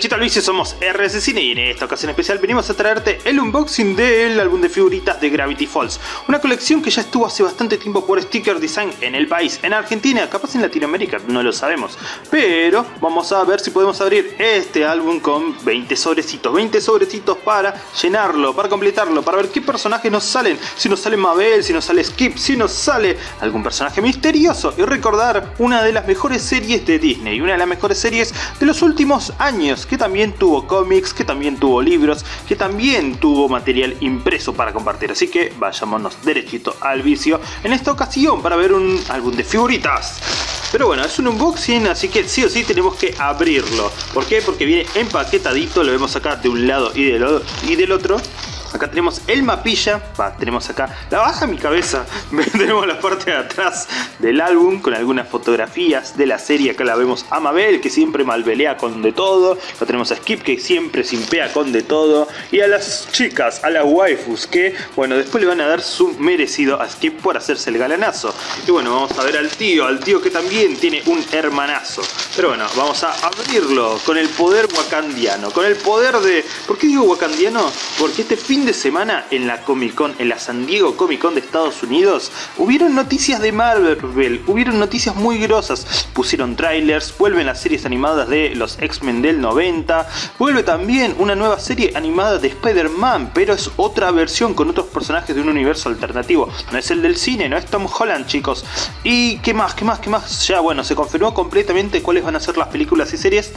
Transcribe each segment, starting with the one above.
Derechito al vicio, somos RS Cine y en esta ocasión especial venimos a traerte el unboxing del álbum de figuritas de Gravity Falls. Una colección que ya estuvo hace bastante tiempo por Sticker Design en el país, en Argentina, capaz en Latinoamérica, no lo sabemos. Pero vamos a ver si podemos abrir este álbum con 20 sobrecitos, 20 sobrecitos para llenarlo, para completarlo, para ver qué personajes nos salen. Si nos sale Mabel, si nos sale Skip, si nos sale algún personaje misterioso. Y recordar una de las mejores series de Disney, una de las mejores series de los últimos años que también tuvo cómics, que también tuvo libros, que también tuvo material impreso para compartir. Así que vayámonos derechito al vicio en esta ocasión para ver un álbum de figuritas. Pero bueno, es un unboxing, así que sí o sí tenemos que abrirlo. ¿Por qué? Porque viene empaquetadito, lo vemos acá de un lado y del, y del otro. Acá tenemos el mapilla, va, tenemos acá la baja mi cabeza, tenemos la parte de atrás del álbum con algunas fotografías de la serie, acá la vemos a Mabel que siempre malvelea con de todo, acá tenemos a Skip que siempre simpea con de todo y a las chicas, a las waifus que, bueno, después le van a dar su merecido a Skip por hacerse el galanazo. Y bueno, vamos a ver al tío, al tío que también tiene un hermanazo. Pero bueno, vamos a abrirlo con el poder wakandiano, con el poder de... ¿Por qué digo wakandiano? Porque este fin de semana en la Comic Con, en la San Diego Comic Con de Estados Unidos, hubieron noticias de Marvel, hubieron noticias muy grosas. Pusieron trailers, vuelven las series animadas de los X-Men del 90, vuelve también una nueva serie animada de Spider-Man, pero es otra versión con otros personajes de un universo alternativo. No es el del cine, no es Tom Holland, chicos. ¿Y qué más? ¿Qué más? ¿Qué más? Ya, bueno, se confirmó completamente cuáles van a ser las películas y series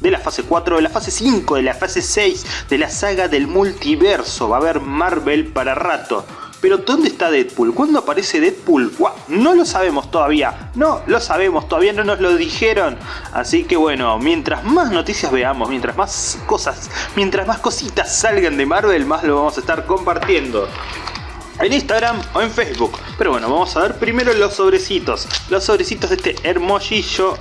de la fase 4, de la fase 5, de la fase 6, de la saga del multiverso. Va a haber Marvel para rato. Pero ¿dónde está Deadpool? ¿Cuándo aparece Deadpool? No lo sabemos todavía. No lo sabemos, todavía no nos lo dijeron. Así que bueno, mientras más noticias veamos, mientras más cosas, mientras más cositas salgan de Marvel, más lo vamos a estar compartiendo en Instagram o en Facebook. Pero bueno, vamos a ver primero los sobrecitos. Los sobrecitos de este hermosillo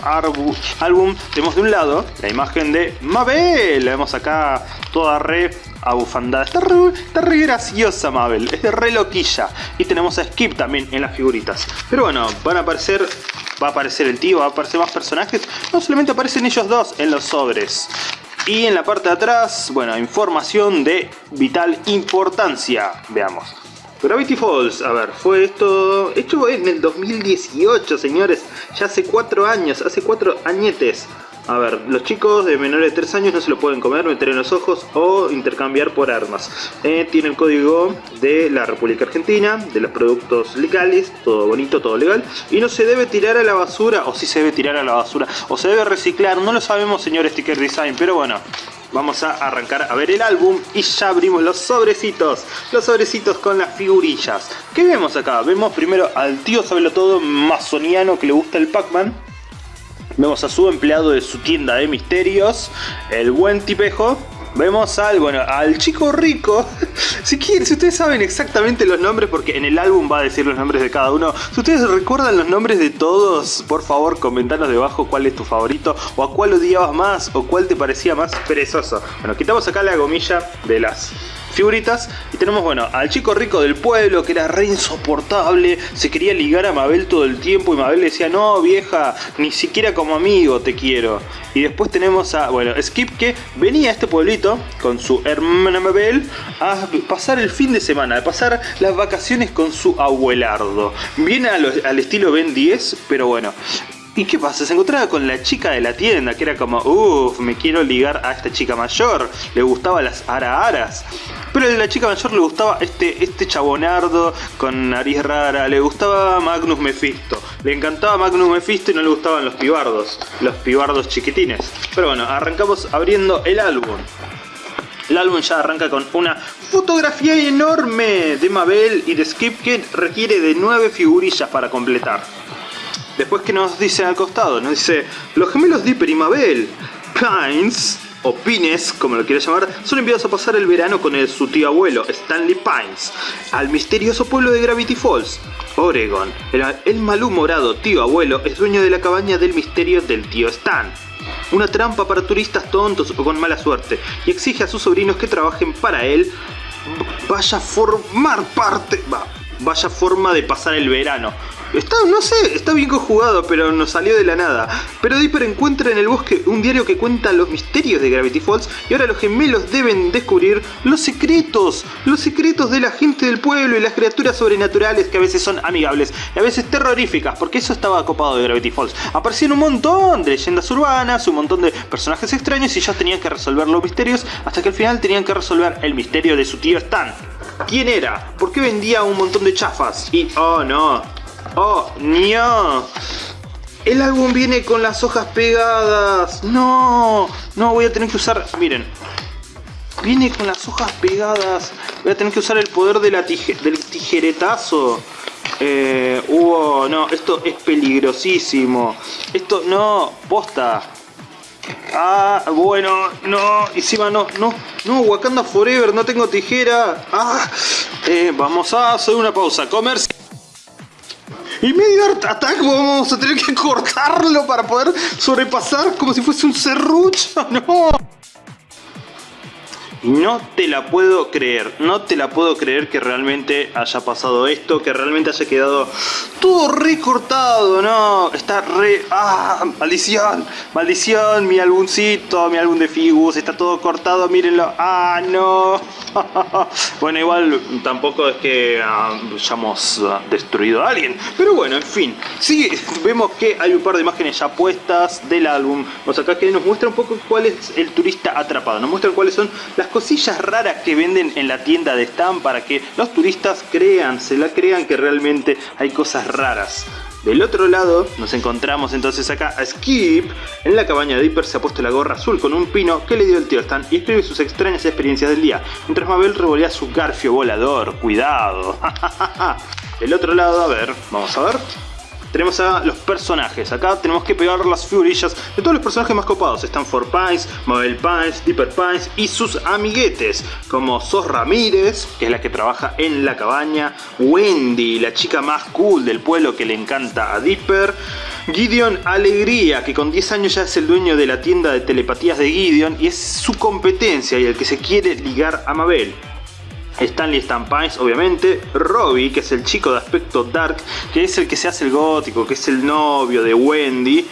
álbum. Tenemos de un lado la imagen de Mabel. La vemos acá toda re abufandada. Está re, está re graciosa Mabel. Es de re loquilla. Y tenemos a Skip también en las figuritas. Pero bueno, van a aparecer... Va a aparecer el tío, va a aparecer más personajes. No solamente aparecen ellos dos en los sobres. Y en la parte de atrás, bueno, información de vital importancia. Veamos. Gravity Falls, a ver, fue esto... Esto en el 2018, señores. Ya hace cuatro años, hace cuatro añetes. A ver, los chicos de menores de 3 años no se lo pueden comer, meter en los ojos o intercambiar por armas. Eh, tiene el código de la República Argentina, de los productos legales, todo bonito, todo legal. Y no se debe tirar a la basura, o si se debe tirar a la basura, o se debe reciclar, no lo sabemos señor Sticker Design, pero bueno, vamos a arrancar a ver el álbum y ya abrimos los sobrecitos, los sobrecitos con las figurillas. ¿Qué vemos acá? Vemos primero al tío todo masoniano que le gusta el Pac-Man. Vemos a su empleado de su tienda de misterios, el buen tipejo. Vemos al, bueno, al chico rico. Si quieren, si ustedes saben exactamente los nombres, porque en el álbum va a decir los nombres de cada uno. Si ustedes recuerdan los nombres de todos, por favor, comentanos debajo cuál es tu favorito, o a cuál odiabas más, o cuál te parecía más perezoso. Bueno, quitamos acá la gomilla de las figuritas. Y tenemos, bueno, al chico rico del pueblo que era re insoportable, se quería ligar a Mabel todo el tiempo y Mabel decía, no vieja, ni siquiera como amigo te quiero. Y después tenemos a, bueno, Skip que venía a este pueblito con su hermana Mabel a pasar el fin de semana, a pasar las vacaciones con su abuelardo. Viene al estilo Ben 10, pero bueno, ¿Y qué pasa? Se encontraba con la chica de la tienda, que era como, uff, me quiero ligar a esta chica mayor. Le gustaba las ara-aras. Pero a la chica mayor le gustaba este, este chabonardo con nariz rara. Le gustaba Magnus Mephisto. Le encantaba Magnus Mephisto y no le gustaban los pibardos. Los pibardos chiquitines. Pero bueno, arrancamos abriendo el álbum. El álbum ya arranca con una fotografía enorme de Mabel y de Skip que requiere de nueve figurillas para completar. Después que nos dice al costado, nos dice, los gemelos Dipper y Mabel, Pines, o Pines, como lo quiera llamar, son enviados a pasar el verano con el, su tío abuelo, Stanley Pines, al misterioso pueblo de Gravity Falls, Oregon. El, el malhumorado tío abuelo es dueño de la cabaña del misterio del tío Stan. Una trampa para turistas tontos o con mala suerte, y exige a sus sobrinos que trabajen para él, vaya a formar parte, vaya forma de pasar el verano Está, no sé, está bien conjugado, pero nos salió de la nada. Pero Dipper encuentra en el bosque un diario que cuenta los misterios de Gravity Falls y ahora los gemelos deben descubrir los secretos, los secretos de la gente del pueblo y las criaturas sobrenaturales que a veces son amigables y a veces terroríficas, porque eso estaba copado de Gravity Falls. Aparecían un montón de leyendas urbanas, un montón de personajes extraños y ellos tenían que resolver los misterios hasta que al final tenían que resolver el misterio de su tío Stan. ¿Quién era? ¿Por qué vendía un montón de chafas? Y, oh no, oh no. El álbum viene con las hojas pegadas. No, no, voy a tener que usar, miren. Viene con las hojas pegadas. Voy a tener que usar el poder de la del tijeretazo. Eh, no, esto es peligrosísimo. Esto, no, posta. Ah, bueno, no, encima no, no, no, Wakanda Forever, no tengo tijera. Ah, eh, vamos a hacer una pausa, comercio. Y medio Attack vamos a tener que cortarlo para poder sobrepasar como si fuese un serrucho, no. No te la puedo creer, no te la puedo creer que realmente haya pasado esto, que realmente haya quedado todo recortado, no, está re... ¡Ah! ¡Maldición! ¡Maldición! Mi álbumcito, mi álbum de Figus, está todo cortado, mírenlo. ¡Ah, no! bueno, igual tampoco es que ah, hayamos ah, destruido a alguien, pero bueno, en fin. Sí, vemos que hay un par de imágenes ya puestas del álbum. Vamos acá que nos muestra un poco cuál es el turista atrapado, nos muestra cuáles son las cosillas raras que venden en la tienda de Stan para que los turistas crean, se la crean que realmente hay cosas raras. Del otro lado nos encontramos entonces acá a Skip. En la cabaña de Dipper se ha puesto la gorra azul con un pino que le dio el tío Stan y escribe sus extrañas experiencias del día. Mientras Mabel revolea su garfio volador. Cuidado. Del otro lado, a ver, vamos a ver tenemos a los personajes. Acá tenemos que pegar las figurillas de todos los personajes más copados. Están For Pines, Mabel Pines, Dipper Pines y sus amiguetes. Como Sos Ramírez, que es la que trabaja en la cabaña. Wendy, la chica más cool del pueblo que le encanta a Dipper. Gideon Alegría, que con 10 años ya es el dueño de la tienda de telepatías de Gideon y es su competencia y el que se quiere ligar a Mabel. Stanley Stampines, obviamente, Robbie, que es el chico de aspecto dark, que es el que se hace el gótico, que es el novio de Wendy,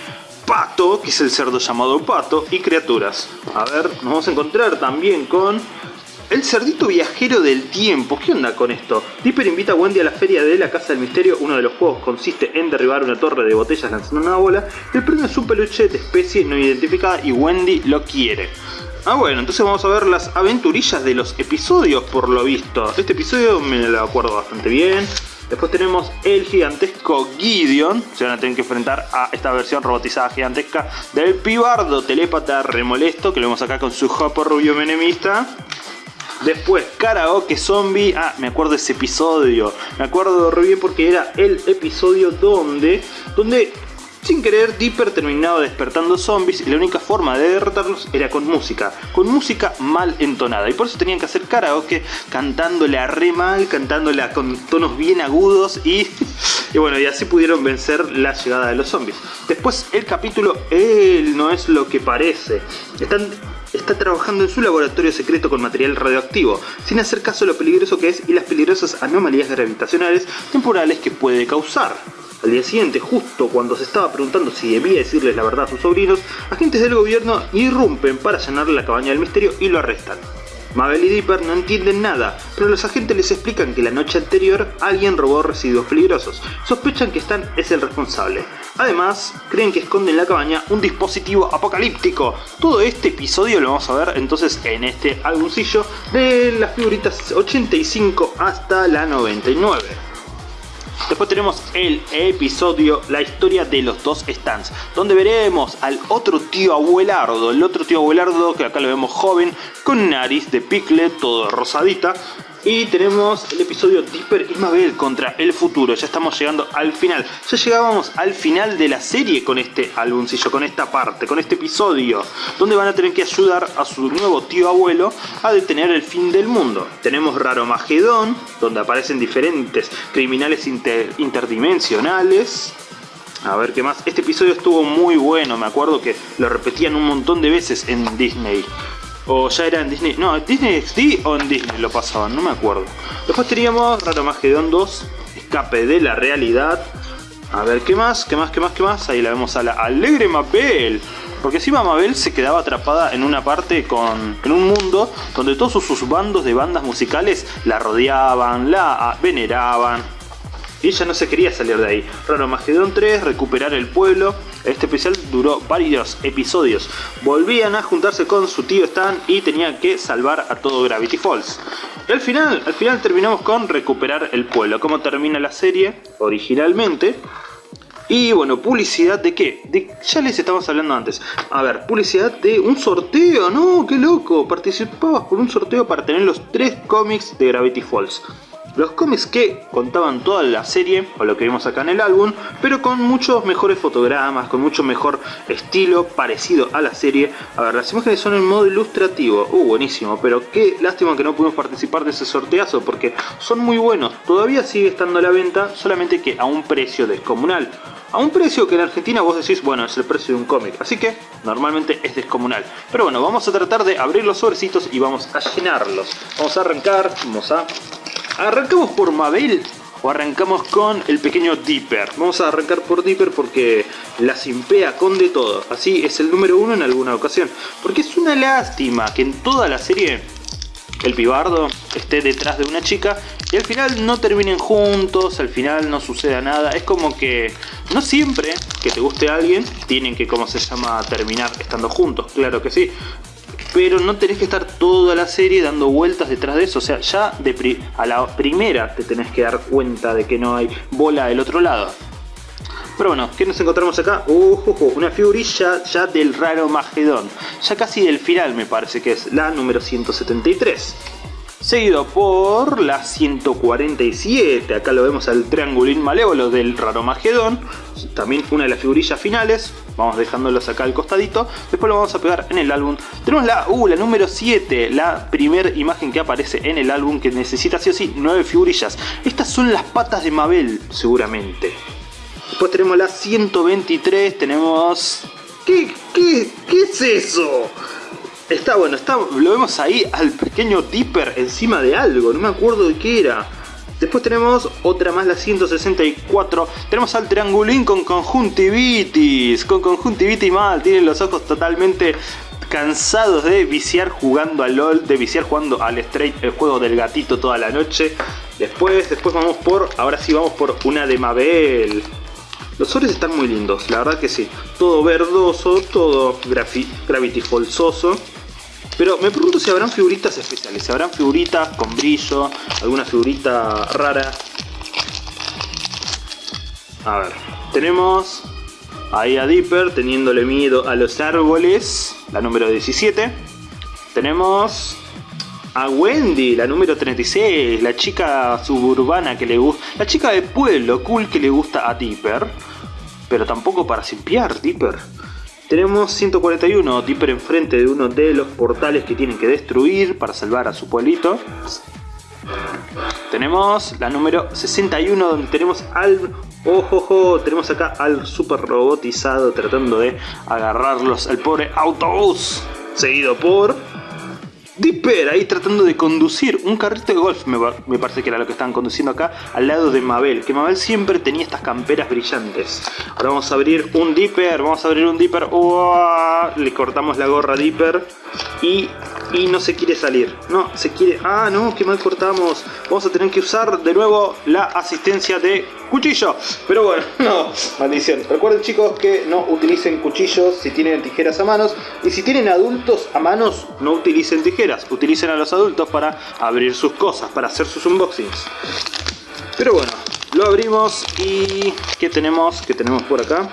Pato, que es el cerdo llamado Pato, y criaturas. A ver, nos vamos a encontrar también con el cerdito viajero del tiempo. ¿Qué onda con esto? Dipper invita a Wendy a la feria de la Casa del Misterio. Uno de los juegos consiste en derribar una torre de botellas lanzando una bola. El premio es un peluche de especie no identificada y Wendy lo quiere. Ah bueno, entonces vamos a ver las aventurillas de los episodios por lo visto. Este episodio me lo acuerdo bastante bien. Después tenemos el gigantesco Gideon. Se van a tener que enfrentar a esta versión robotizada gigantesca del pibardo telépata remolesto. Que lo vemos acá con su jopo rubio menemista. Después, Karaoke Zombie. Ah, me acuerdo de ese episodio. Me acuerdo re bien porque era el episodio donde, donde sin querer, Dipper terminaba despertando zombies y la única forma de derrotarlos era con música, con música mal entonada. Y por eso tenían que hacer karaoke cantándole a re mal, cantándole con tonos bien agudos y, y bueno, y así pudieron vencer la llegada de los zombies. Después el capítulo Él no es lo que parece. Están está trabajando en su laboratorio secreto con material radioactivo, sin hacer caso a lo peligroso que es y las peligrosas anomalías gravitacionales temporales que puede causar. Al día siguiente, justo cuando se estaba preguntando si debía decirles la verdad a sus sobrinos, agentes del gobierno irrumpen para allanar la cabaña del misterio y lo arrestan. Mabel y Dipper no entienden nada, pero los agentes les explican que la noche anterior alguien robó residuos peligrosos. Sospechan que Stan es el responsable. Además, creen que esconde en la cabaña un dispositivo apocalíptico. Todo este episodio lo vamos a ver entonces en este álbumcillo de las figuritas 85 hasta la 99. Después tenemos el episodio La historia de los dos stands, donde veremos al otro tío abuelardo, el otro tío abuelardo que acá lo vemos joven, con nariz de picle, todo rosadita, y tenemos el episodio Dipper y Mabel contra el futuro. Ya estamos llegando al final. Ya llegábamos al final de la serie con este álbumcillo, con esta parte, con este episodio. Donde van a tener que ayudar a su nuevo tío abuelo a detener el fin del mundo. Tenemos Raro Magedón, donde aparecen diferentes criminales interdimensionales. A ver qué más. Este episodio estuvo muy bueno, me acuerdo que lo repetían un montón de veces en Disney. O ya era en Disney. No, Disney XD o en Disney lo pasaban, no me acuerdo. Después teníamos Raro Magedon 2, Escape de la Realidad. A ver, ¿qué más? ¿Qué más? ¿Qué más? ¿Qué más? Ahí la vemos a la alegre Mabel. Porque encima Mabel se quedaba atrapada en una parte con, en un mundo donde todos sus bandos de bandas musicales la rodeaban, la veneraban. Y ella no se quería salir de ahí. Raro Magedón 3, recuperar el pueblo. Este especial duró varios episodios. Volvían a juntarse con su tío Stan y tenían que salvar a todo Gravity Falls. Y al final, al final terminamos con recuperar el pueblo. ¿Cómo termina la serie originalmente? Y bueno, publicidad de qué? De, ya les estamos hablando antes. A ver, publicidad de un sorteo, ¿no? ¡Qué loco! Participabas por un sorteo para tener los tres cómics de Gravity Falls. Los cómics que contaban toda la serie, o lo que vimos acá en el álbum, pero con muchos mejores fotogramas, con mucho mejor estilo parecido a la serie. A ver, las imágenes son en modo ilustrativo. Uh, buenísimo, pero qué lástima que no pudimos participar de ese sorteazo, porque son muy buenos. Todavía sigue estando a la venta, solamente que a un precio descomunal a un precio que en Argentina vos decís, bueno, es el precio de un cómic, así que normalmente es descomunal. Pero bueno, vamos a tratar de abrir los sobrecitos y vamos a llenarlos. Vamos a arrancar, vamos a ¿Arrancamos por Mabel o arrancamos con el pequeño Dipper? Vamos a arrancar por Dipper porque la simpea con de todo. Así es el número uno en alguna ocasión. Porque es una lástima que en toda la serie el pibardo esté detrás de una chica y al final no terminen juntos, al final no suceda nada. Es como que no siempre que te guste alguien tienen que, como se llama, terminar estando juntos. Claro que sí pero no tenés que estar toda la serie dando vueltas detrás de eso. O sea, ya de a la primera te tenés que dar cuenta de que no hay bola del otro lado. Pero bueno, ¿qué nos encontramos acá? Uh, una figurilla ya del raro Magedón. Ya casi del final me parece que es la número 173 seguido por la 147, acá lo vemos al triangulín malévolo del Raro Magedón, también una de las figurillas finales, vamos dejándolos acá al costadito, después lo vamos a pegar en el álbum, tenemos la, uh, la número 7, la primera imagen que aparece en el álbum que necesita sí o sí 9 figurillas, estas son las patas de Mabel seguramente, después tenemos la 123, tenemos... ¿Qué, qué, qué es eso? Está bueno, está, lo vemos ahí al pequeño Dipper encima de algo, no me acuerdo de qué era. Después tenemos otra más, la 164. Tenemos al triangulín con conjuntivitis. Con conjuntivitis mal, tiene los ojos totalmente cansados de viciar jugando al LOL, de viciar jugando al Straight, el juego del gatito toda la noche. Después, después vamos por, ahora sí vamos por una de Mabel. Los sobres están muy lindos, la verdad que sí. Todo verdoso, todo gravity falsoso. Pero me pregunto si habrán figuritas especiales, si habrán figuritas con brillo, alguna figurita rara. A ver, tenemos ahí a Dipper teniéndole miedo a los árboles, la número 17. Tenemos a Wendy, la número 36, la chica suburbana que le gusta, la chica de pueblo cool que le gusta a Dipper, pero tampoco para simpiar Dipper. Tenemos 141, Dipper enfrente de uno de los portales que tienen que destruir para salvar a su pueblito. Tenemos la número 61 donde tenemos al... ¡Ojo, Tenemos acá al super robotizado tratando de agarrarlos al pobre autobús. Seguido por Dipper ahí tratando de conducir un carrito de golf, me, parece que era lo que estaban conduciendo acá, al lado de Mabel, que Mabel siempre tenía estas camperas brillantes. Ahora vamos a abrir un Dipper, vamos a abrir un Dipper, le cortamos la gorra a Dipper y, y no se quiere salir, no, se quiere, ah no, qué mal cortamos, vamos a tener que usar de nuevo la asistencia de cuchillo. Pero bueno, no, maldición. Recuerden chicos que no utilicen cuchillos si tienen tijeras a manos. Y si tienen adultos a manos, no utilicen tijeras. Utilicen a los adultos para abrir sus cosas, para hacer sus unboxings. Pero bueno, lo abrimos y... ¿Qué tenemos? ¿Qué tenemos por acá?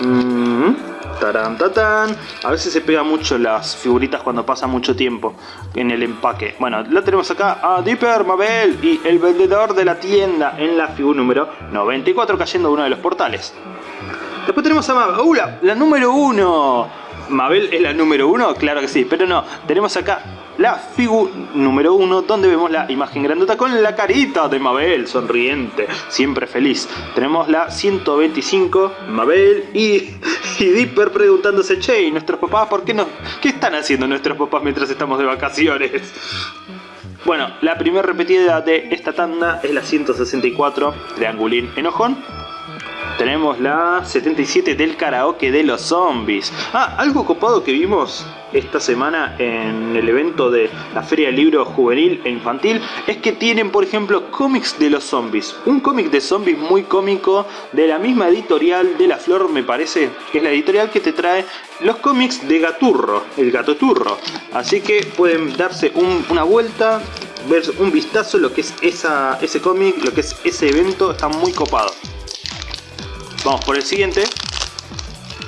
Mm A veces se pega mucho las figuritas cuando pasa mucho tiempo en el empaque. Bueno, la tenemos acá a Dipper, Mabel y el vendedor de la tienda en la figura número 94 cayendo uno de los portales. Después tenemos a Mabel. ¡Uh, la número 1! ¿Mabel es la número uno? Claro que sí, pero no. Tenemos acá la figura número uno donde vemos la imagen grandota con la carita de Mabel, sonriente, siempre feliz. Tenemos la 125, Mabel y, y Dipper preguntándose, che, ¿y nuestros papás por qué no? ¿Qué están haciendo nuestros papás mientras estamos de vacaciones? Bueno, la primera repetida de esta tanda es la 164, Triangulín Enojón. Tenemos la 77 del karaoke de los zombies. Ah, algo copado que vimos esta semana en el evento de la Feria del Libro Juvenil e Infantil es que tienen, por ejemplo, cómics de los zombies. Un cómic de zombies muy cómico de la misma editorial de La Flor, me parece, que es la editorial que te trae los cómics de Gaturro, el Gato Turro. Así que pueden darse una vuelta, ver un vistazo lo que es ese cómic, lo que es ese evento, está muy copado. Vamos por el siguiente.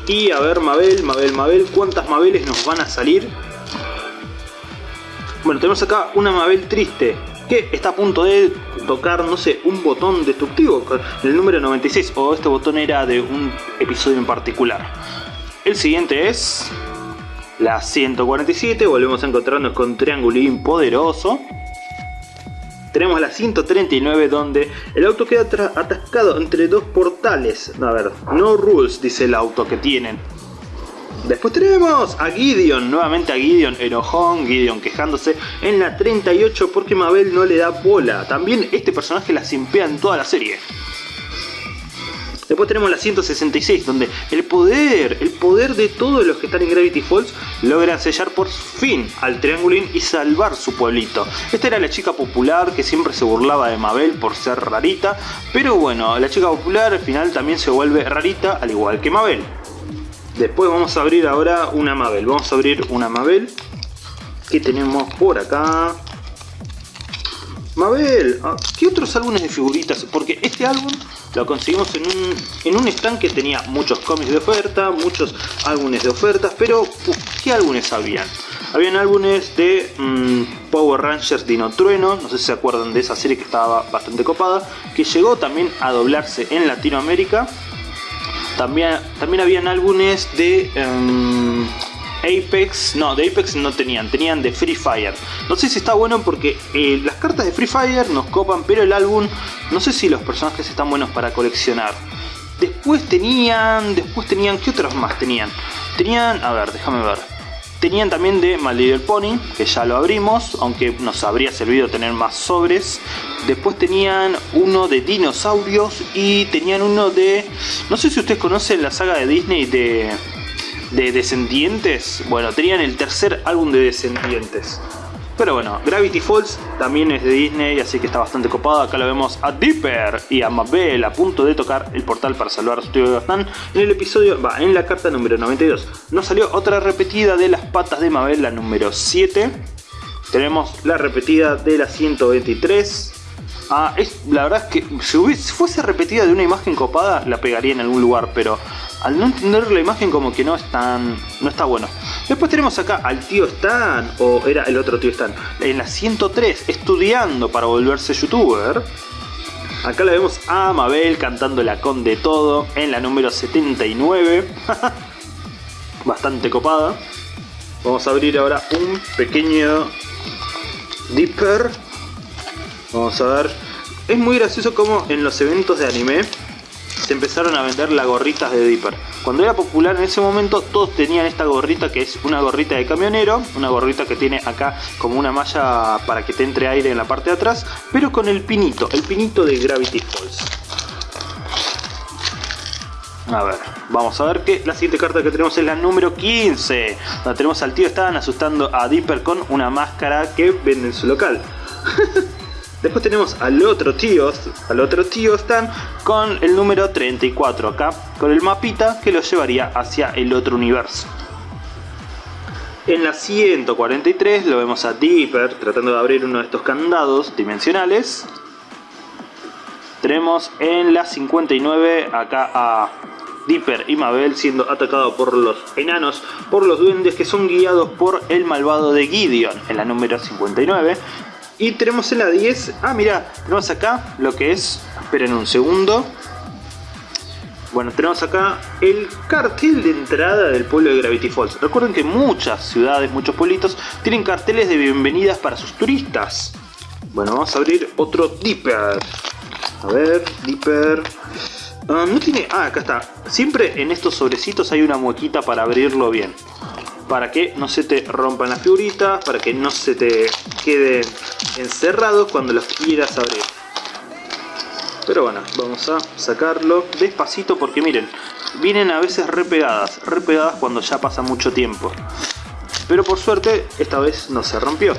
Y a ver, Mabel, Mabel, Mabel, ¿cuántas Mabeles nos van a salir? Bueno, tenemos acá una Mabel triste que está a punto de tocar, no sé, un botón destructivo, el número 96, o este botón era de un episodio en particular. El siguiente es la 147, volvemos a encontrarnos con Triangulín Poderoso tenemos la 139 donde el auto queda atascado entre dos portales. A ver, no rules dice el auto que tienen. Después tenemos a Gideon, nuevamente a Gideon enojón, Gideon quejándose en la 38 porque Mabel no le da bola. También este personaje la simpea en toda la serie. Después tenemos la 166, donde el poder, el poder de todos los que están en Gravity Falls logran sellar por fin al Triangulín y salvar su pueblito. Esta era la chica popular que siempre se burlaba de Mabel por ser rarita, pero bueno, la chica popular al final también se vuelve rarita al igual que Mabel. Después vamos a abrir ahora una Mabel, vamos a abrir una Mabel que tenemos por acá. Mabel, ah, ¿qué otros álbumes de figuritas? Porque este álbum lo conseguimos en un, en un stand que tenía muchos cómics de oferta, muchos álbumes de ofertas, pero ¿qué álbumes habían? Habían álbumes de mm, Power Rangers Dino Trueno, no sé si se acuerdan de esa serie que estaba bastante copada, que llegó también a doblarse en Latinoamérica. También, también habían álbumes de... Em, Apex, no, de Apex no tenían, tenían de Free Fire. No sé si está bueno porque eh, las cartas de Free Fire nos copan, pero el álbum, no sé si los personajes están buenos para coleccionar. Después tenían, después tenían, ¿qué otros más tenían? Tenían, a ver, déjame ver. Tenían también de My Little Pony, que ya lo abrimos, aunque nos habría servido tener más sobres. Después tenían uno de dinosaurios y tenían uno de... No sé si ustedes conocen la saga de Disney de de Descendientes, bueno, tenían el tercer álbum de Descendientes. Pero bueno, Gravity Falls también es de Disney, así que está bastante copado. Acá lo vemos a Dipper y a Mabel a punto de tocar el portal para salvar a su tío Gastán. En el episodio, va, en la carta número 92. Nos salió otra repetida de las patas de Mabel, la número 7. Tenemos la repetida de la 123. Ah, es, la verdad es que si fuese repetida de una imagen copada, la pegaría en algún lugar, pero al no entender la imagen como que no es tan, no está bueno. Después tenemos acá al tío Stan, o era el otro tío Stan, en la 103, estudiando para volverse youtuber. Acá la vemos a Mabel cantando la con de todo en la número 79. Bastante copada. Vamos a abrir ahora un pequeño Dipper. Vamos a ver. Es muy gracioso como en los eventos de anime se empezaron a vender las gorritas de Dipper. Cuando era popular en ese momento todos tenían esta gorrita que es una gorrita de camionero, una gorrita que tiene acá como una malla para que te entre aire en la parte de atrás, pero con el pinito, el pinito de Gravity Falls. A ver, vamos a ver que la siguiente carta que tenemos es la número 15. Donde tenemos al tío estaban asustando a Dipper con una máscara que vende en su local. Después tenemos al otro tío, al otro tío Stan con el número 34 acá, con el mapita que lo llevaría hacia el otro universo. En la 143 lo vemos a Dipper tratando de abrir uno de estos candados dimensionales. Tenemos en la 59 acá a Dipper y Mabel siendo atacados por los enanos, por los duendes que son guiados por el malvado de Gideon en la número 59. Y tenemos en la 10, ah mira, tenemos acá lo que es, esperen un segundo. Bueno, tenemos acá el cartel de entrada del pueblo de Gravity Falls. Recuerden que muchas ciudades, muchos pueblitos tienen carteles de bienvenidas para sus turistas. Bueno, vamos a abrir otro Dipper. A ver, Dipper. Ah, no tiene... Ah, acá está. Siempre en estos sobrecitos hay una muequita para abrirlo bien para que no se te rompan las figuritas, para que no se te queden encerrados cuando los quieras abrir. Pero bueno, vamos a sacarlo despacito porque miren, vienen a veces repegadas, repegadas cuando ya pasa mucho tiempo. Pero por suerte esta vez no se rompió.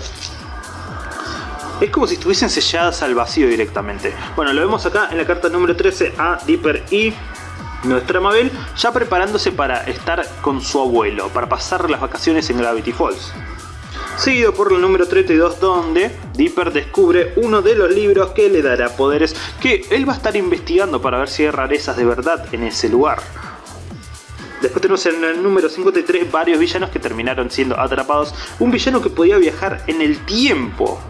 Es como si estuviesen selladas al vacío directamente. Bueno, lo vemos acá en la carta número 13 a Dipper y nuestra Mabel ya preparándose para estar con su abuelo, para pasar las vacaciones en Gravity Falls. Seguido por la número 32 donde Dipper descubre uno de los libros que le dará poderes que él va a estar investigando para ver si hay rarezas de verdad en ese lugar. Después tenemos en el número 53 varios villanos que terminaron siendo atrapados. Un villano que podía viajar en el tiempo.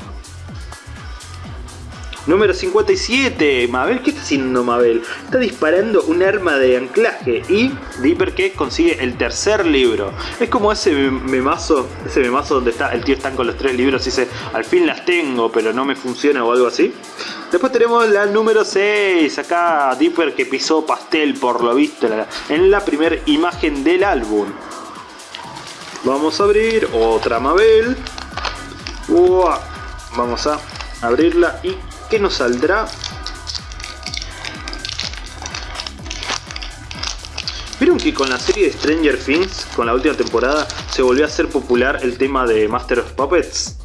Número 57, Mabel, ¿qué está haciendo Mabel? Está disparando un arma de anclaje y Dipper que consigue el tercer libro. Es como ese memazo, ese memazo donde está el tío están con los tres libros y dice, al fin las tengo, pero no me funciona o algo así. Después tenemos la número 6, acá Dipper que pisó pastel por lo visto en la primera imagen del álbum. Vamos a abrir otra Mabel. Vamos a abrirla y ¿Qué nos saldrá? ¿Vieron que con la serie de Stranger Things, con la última temporada, se volvió a hacer popular el tema de Master of Puppets?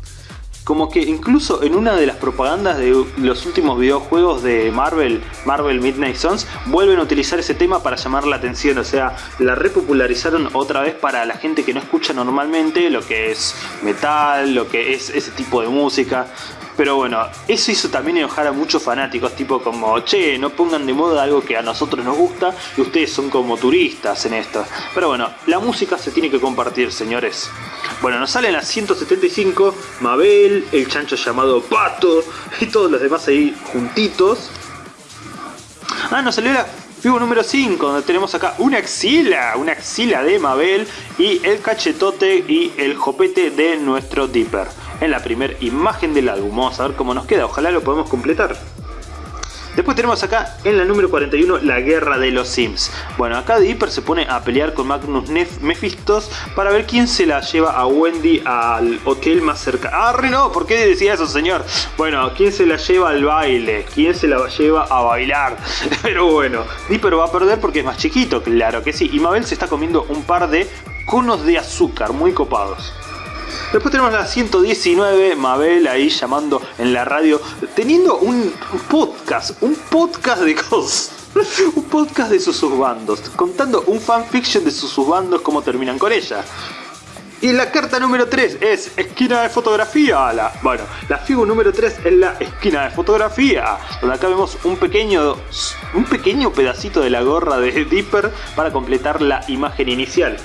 Como que incluso en una de las propagandas de los últimos videojuegos de Marvel, Marvel Midnight Suns, vuelven a utilizar ese tema para llamar la atención. O sea, la repopularizaron otra vez para la gente que no escucha normalmente lo que es metal, lo que es ese tipo de música. Pero bueno, eso hizo también enojar a muchos fanáticos, tipo como, che, no pongan de moda algo que a nosotros nos gusta y ustedes son como turistas en esto. Pero bueno, la música se tiene que compartir, señores. Bueno, nos salen las 175, Mabel, el chancho llamado Pato y todos los demás ahí juntitos. Ah, nos salió la figura número 5, donde tenemos acá una axila, una axila de Mabel y el cachetote y el jopete de nuestro Dipper en la primera imagen del álbum. Vamos a ver cómo nos queda, ojalá lo podamos completar. Después tenemos acá en la número 41 la guerra de los Sims. Bueno, acá Dipper se pone a pelear con Magnus Nef Mephistos para ver quién se la lleva a Wendy al hotel más cerca. ¡Ah, no! ¿Por qué decía eso, señor? Bueno, ¿quién se la lleva al baile? ¿Quién se la lleva a bailar? Pero bueno, Dipper va a perder porque es más chiquito, claro que sí. Y Mabel se está comiendo un par de conos de azúcar muy copados. Después tenemos la 119, Mabel ahí llamando en la radio, teniendo un podcast, un podcast de cosas. un podcast de sus bandos, contando un fanfiction de sus bandos, cómo terminan con ella. Y la carta número 3 es esquina de fotografía. La, bueno, la figura número 3 es la esquina de fotografía. Donde acá vemos un pequeño, un pequeño pedacito de la gorra de Dipper para completar la imagen inicial.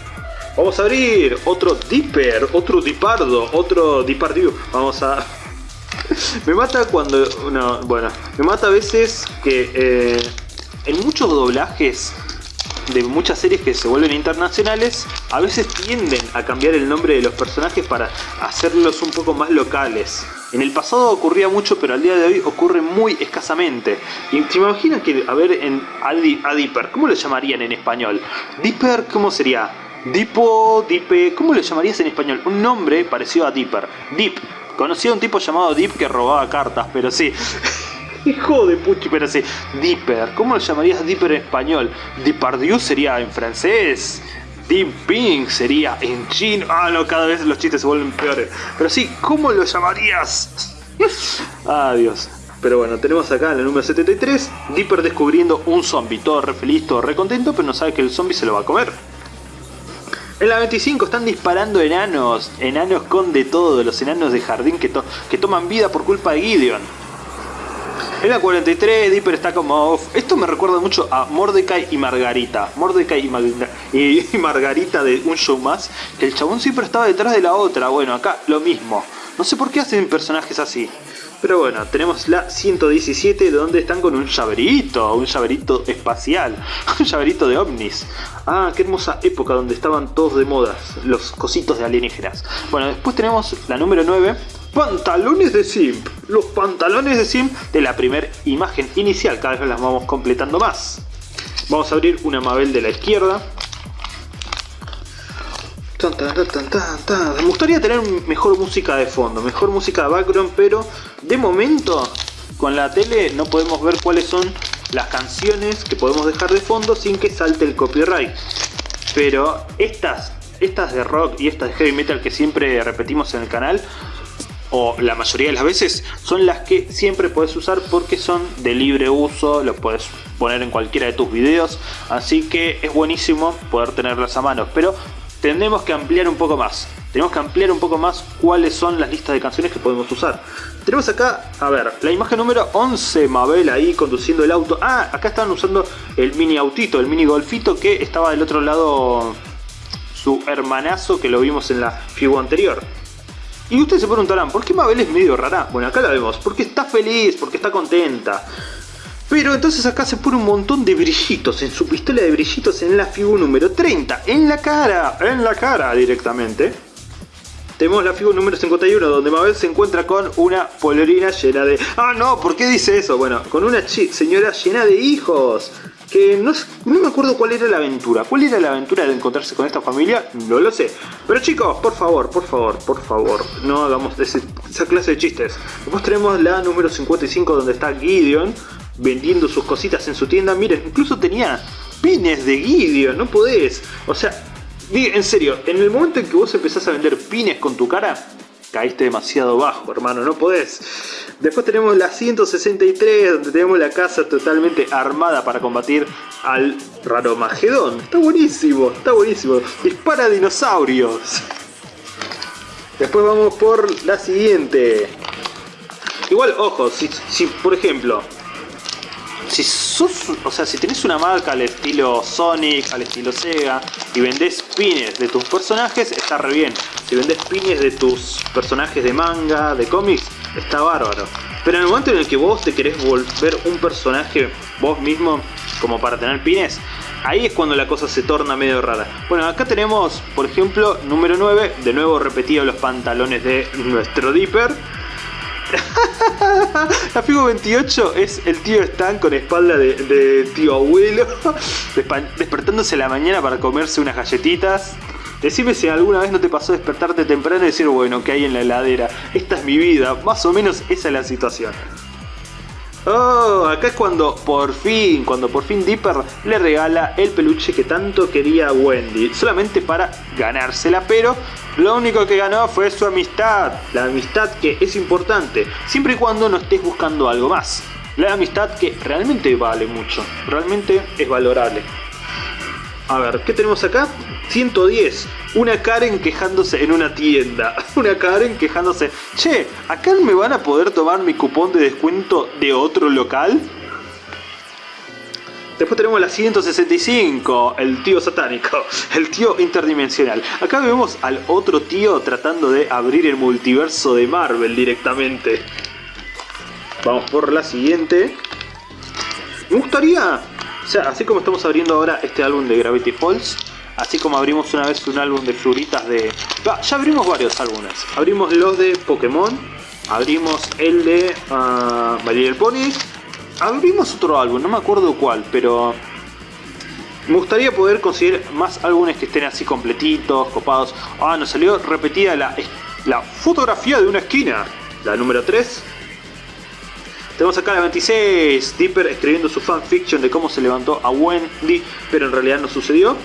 Vamos a abrir otro Dipper, otro Dipardo, otro Dipardiu. Vamos a... me mata cuando... No, bueno, me mata a veces que eh, en muchos doblajes de muchas series que se vuelven internacionales, a veces tienden a cambiar el nombre de los personajes para hacerlos un poco más locales. En el pasado ocurría mucho, pero al día de hoy ocurre muy escasamente. Y te imaginas que, a ver, en, a, Dipper, ¿cómo lo llamarían en español? Dipper, ¿cómo sería? Dipo, Dipe, ¿cómo lo llamarías en español? Un nombre parecido a Dipper. Dip. Conocí a un tipo llamado Dip que robaba cartas, pero sí. Hijo de puchi, pero sí. Dipper. ¿Cómo lo llamarías Dipper en español? Dipardieu sería en francés. Deep Pink sería en chino. Ah, no, cada vez los chistes se vuelven peores. Pero sí, ¿cómo lo llamarías? Adiós. Pero bueno, tenemos acá en el número 73, Dipper descubriendo un zombie. Todo re feliz, todo re contento, pero no sabe que el zombie se lo va a comer. En la 25 están disparando enanos, enanos con de todo, los enanos de jardín que, toman vida por culpa de Gideon. En la 43 Dipper está como Esto me recuerda mucho a Mordecai y Margarita. Mordecai y, Margarita de un show más. El chabón siempre estaba detrás de la otra. Bueno, acá lo mismo. No sé por qué hacen personajes así. Pero bueno, tenemos la 117 donde están con un llaverito, un llaverito espacial, un llaverito de ovnis. Ah, qué hermosa época donde estaban todos de moda, los cositos de alienígenas. Bueno, después tenemos la número 9, pantalones de Simp. Los pantalones de Simp de la primera imagen inicial, cada vez las vamos completando más. Vamos a abrir una Mabel de la izquierda, me gustaría tener mejor música de fondo, mejor música de background, pero de momento con la tele no podemos ver cuáles son las canciones que podemos dejar de fondo sin que salte el copyright. Pero estas, estas de rock y estas de heavy metal que siempre repetimos en el canal, o la mayoría de las veces, son las que siempre puedes usar porque son de libre uso, lo puedes poner en cualquiera de tus videos, así que es buenísimo poder tenerlas a mano. Pero tenemos que ampliar un poco más. Tenemos que ampliar un poco más cuáles son las listas de canciones que podemos usar. Tenemos acá, a ver, la imagen número 11, Mabel ahí conduciendo el auto. Ah, acá estaban usando el mini autito, el mini golfito que estaba del otro lado su hermanazo que lo vimos en la figura anterior. Y ustedes se preguntarán, ¿por qué Mabel es medio rara? Bueno, acá la vemos, porque está feliz, porque está contenta. Pero entonces acá se pone un montón de brillitos en su pistola de brillitos en la figura número 30. En la cara, en la cara directamente. Tenemos la figura número 51 donde Mabel se encuentra con una polerina llena de... ¡Ah no! ¿Por qué dice eso? Bueno, con una señora llena de hijos. Que no, no, me acuerdo cuál era la aventura. ¿Cuál era la aventura de encontrarse con esta familia? No lo sé. Pero chicos, por favor, por favor, por favor, no hagamos esa clase de chistes. Después tenemos la número 55 donde está Gideon vendiendo sus cositas en su tienda. Miren, incluso tenía pines de Gideon, no podés. O sea, en serio, en el momento en que vos empezás a vender pines con tu cara, caíste demasiado bajo, hermano, no podés. Después tenemos la 163, donde tenemos la casa totalmente armada para combatir al raro Magedón. Está buenísimo, está buenísimo. Dispara dinosaurios. Después vamos por la siguiente. Igual, ojo, si, si por ejemplo si o sea, si tenés una marca al estilo Sonic, al estilo Sega y vendés pines de tus personajes, está re bien. Si vendés pines de tus personajes de manga, de cómics, está bárbaro. Pero en el momento en el que vos te querés volver un personaje vos mismo como para tener pines, ahí es cuando la cosa se torna medio rara. Bueno, acá tenemos, por ejemplo, número 9, de nuevo repetido los pantalones de nuestro Dipper la Figo 28 es el tío Stan con espalda de, tío abuelo, despertándose la mañana para comerse unas galletitas. Decime si alguna vez no te pasó despertarte temprano y decir, bueno, ¿qué hay en la heladera? Esta es mi vida, más o menos esa es la situación. Oh, acá es cuando por fin, cuando por fin Dipper le regala el peluche que tanto quería Wendy, solamente para ganársela, pero lo único que ganó fue su amistad, la amistad que es importante, siempre y cuando no estés buscando algo más. La amistad que realmente vale mucho, realmente es valorable. A ver, ¿qué tenemos acá? 110. Una Karen quejándose en una tienda. Una Karen quejándose. Che, ¿acá me van a poder tomar mi cupón de descuento de otro local? Después tenemos la 165, el tío satánico, el tío interdimensional. Acá vemos al otro tío tratando de abrir el multiverso de Marvel directamente. Vamos por la siguiente. Me gustaría así como estamos abriendo ahora este álbum de Gravity Falls, así como abrimos una vez un álbum de figuritas de... ya abrimos varios álbumes. Abrimos los de Pokémon, abrimos el de uh, My Little Pony, abrimos otro álbum, no me acuerdo cuál, pero... Me gustaría poder conseguir más álbumes que estén así completitos, copados. Ah, nos salió repetida la, la fotografía de una esquina. La número 3, tenemos acá la 26, Dipper escribiendo su fanfiction de cómo se levantó a Wendy, pero en realidad no sucedió.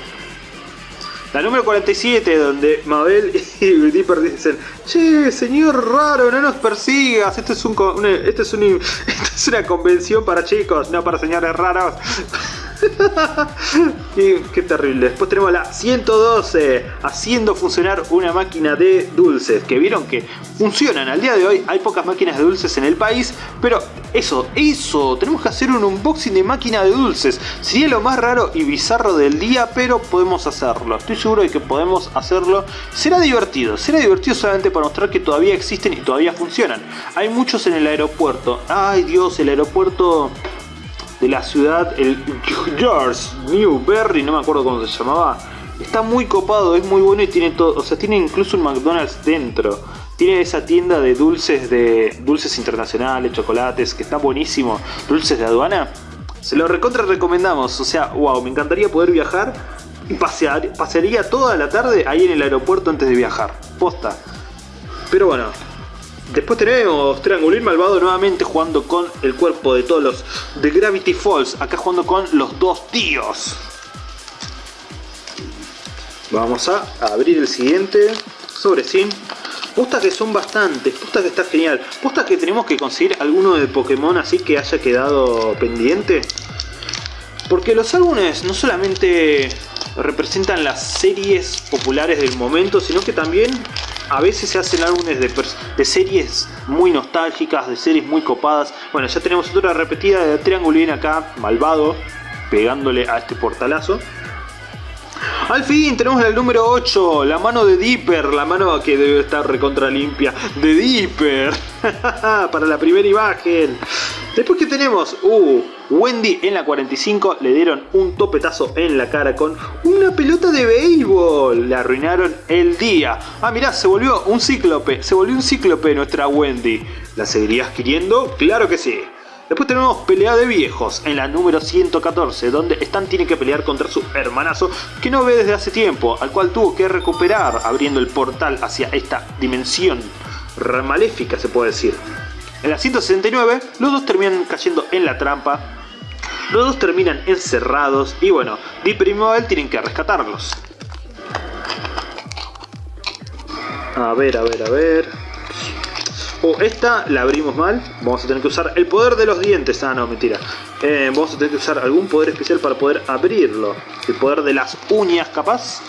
La número 47, donde Mabel y Dipper dicen, Che, señor raro, no nos persigas, esto es, un, esto es, es una convención para chicos, no para señores raros. y qué terrible. Después tenemos la 112 haciendo funcionar una máquina de dulces. Que vieron que funcionan. Al día de hoy hay pocas máquinas de dulces en el país. Pero eso, eso. Tenemos que hacer un unboxing de máquina de dulces. Sería lo más raro y bizarro del día. Pero podemos hacerlo. Estoy seguro de que podemos hacerlo. Será divertido. Será divertido solamente para mostrar que todavía existen y todavía funcionan. Hay muchos en el aeropuerto. Ay Dios, el aeropuerto de la ciudad, el George Newberry, no me acuerdo cómo se llamaba. Está muy copado, es muy bueno y tiene todo, o sea, tiene incluso un McDonald's dentro. Tiene esa tienda de dulces de dulces internacionales, chocolates, que está buenísimo. Dulces de aduana. Se lo recontra recomendamos, o sea, wow, me encantaría poder viajar y pasear, pasearía toda la tarde ahí en el aeropuerto antes de viajar. Posta. Pero bueno, Después tenemos Triangulín Malvado nuevamente jugando con el cuerpo de todos los de Gravity Falls. Acá jugando con los dos tíos. Vamos a abrir el siguiente sobre Sin. Posta que son bastantes, posta que está genial. Posta que tenemos que conseguir alguno de Pokémon así que haya quedado pendiente. Porque los álbumes no solamente representan las series populares del momento, sino que también a veces se hacen álbumes de, series muy nostálgicas, de series muy copadas. Bueno, ya tenemos otra repetida de Triangulín acá, malvado, pegándole a este portalazo. Al fin tenemos el número 8, la mano de Dipper, la mano que debe estar recontra limpia, de Dipper, para la primera imagen. Después que tenemos, uh, Wendy en la 45 le dieron un topetazo en la cara con una pelota de béisbol. Le arruinaron el día. Ah, mirá, se volvió un cíclope, se volvió un cíclope nuestra Wendy. ¿La seguirías queriendo? Claro que sí. Después tenemos pelea de viejos en la número 114, donde Stan tiene que pelear contra su hermanazo que no ve desde hace tiempo, al cual tuvo que recuperar abriendo el portal hacia esta dimensión maléfica se puede decir. En la 169 los dos terminan cayendo en la trampa, los dos terminan encerrados y bueno, Dipper y Mabel tienen que rescatarlos. A ver, a ver, a ver... O esta la abrimos mal. Vamos a tener que usar el poder de los dientes. Ah, no, mentira. Eh, vamos a tener que usar algún poder especial para poder abrirlo. El poder de las uñas, capaz.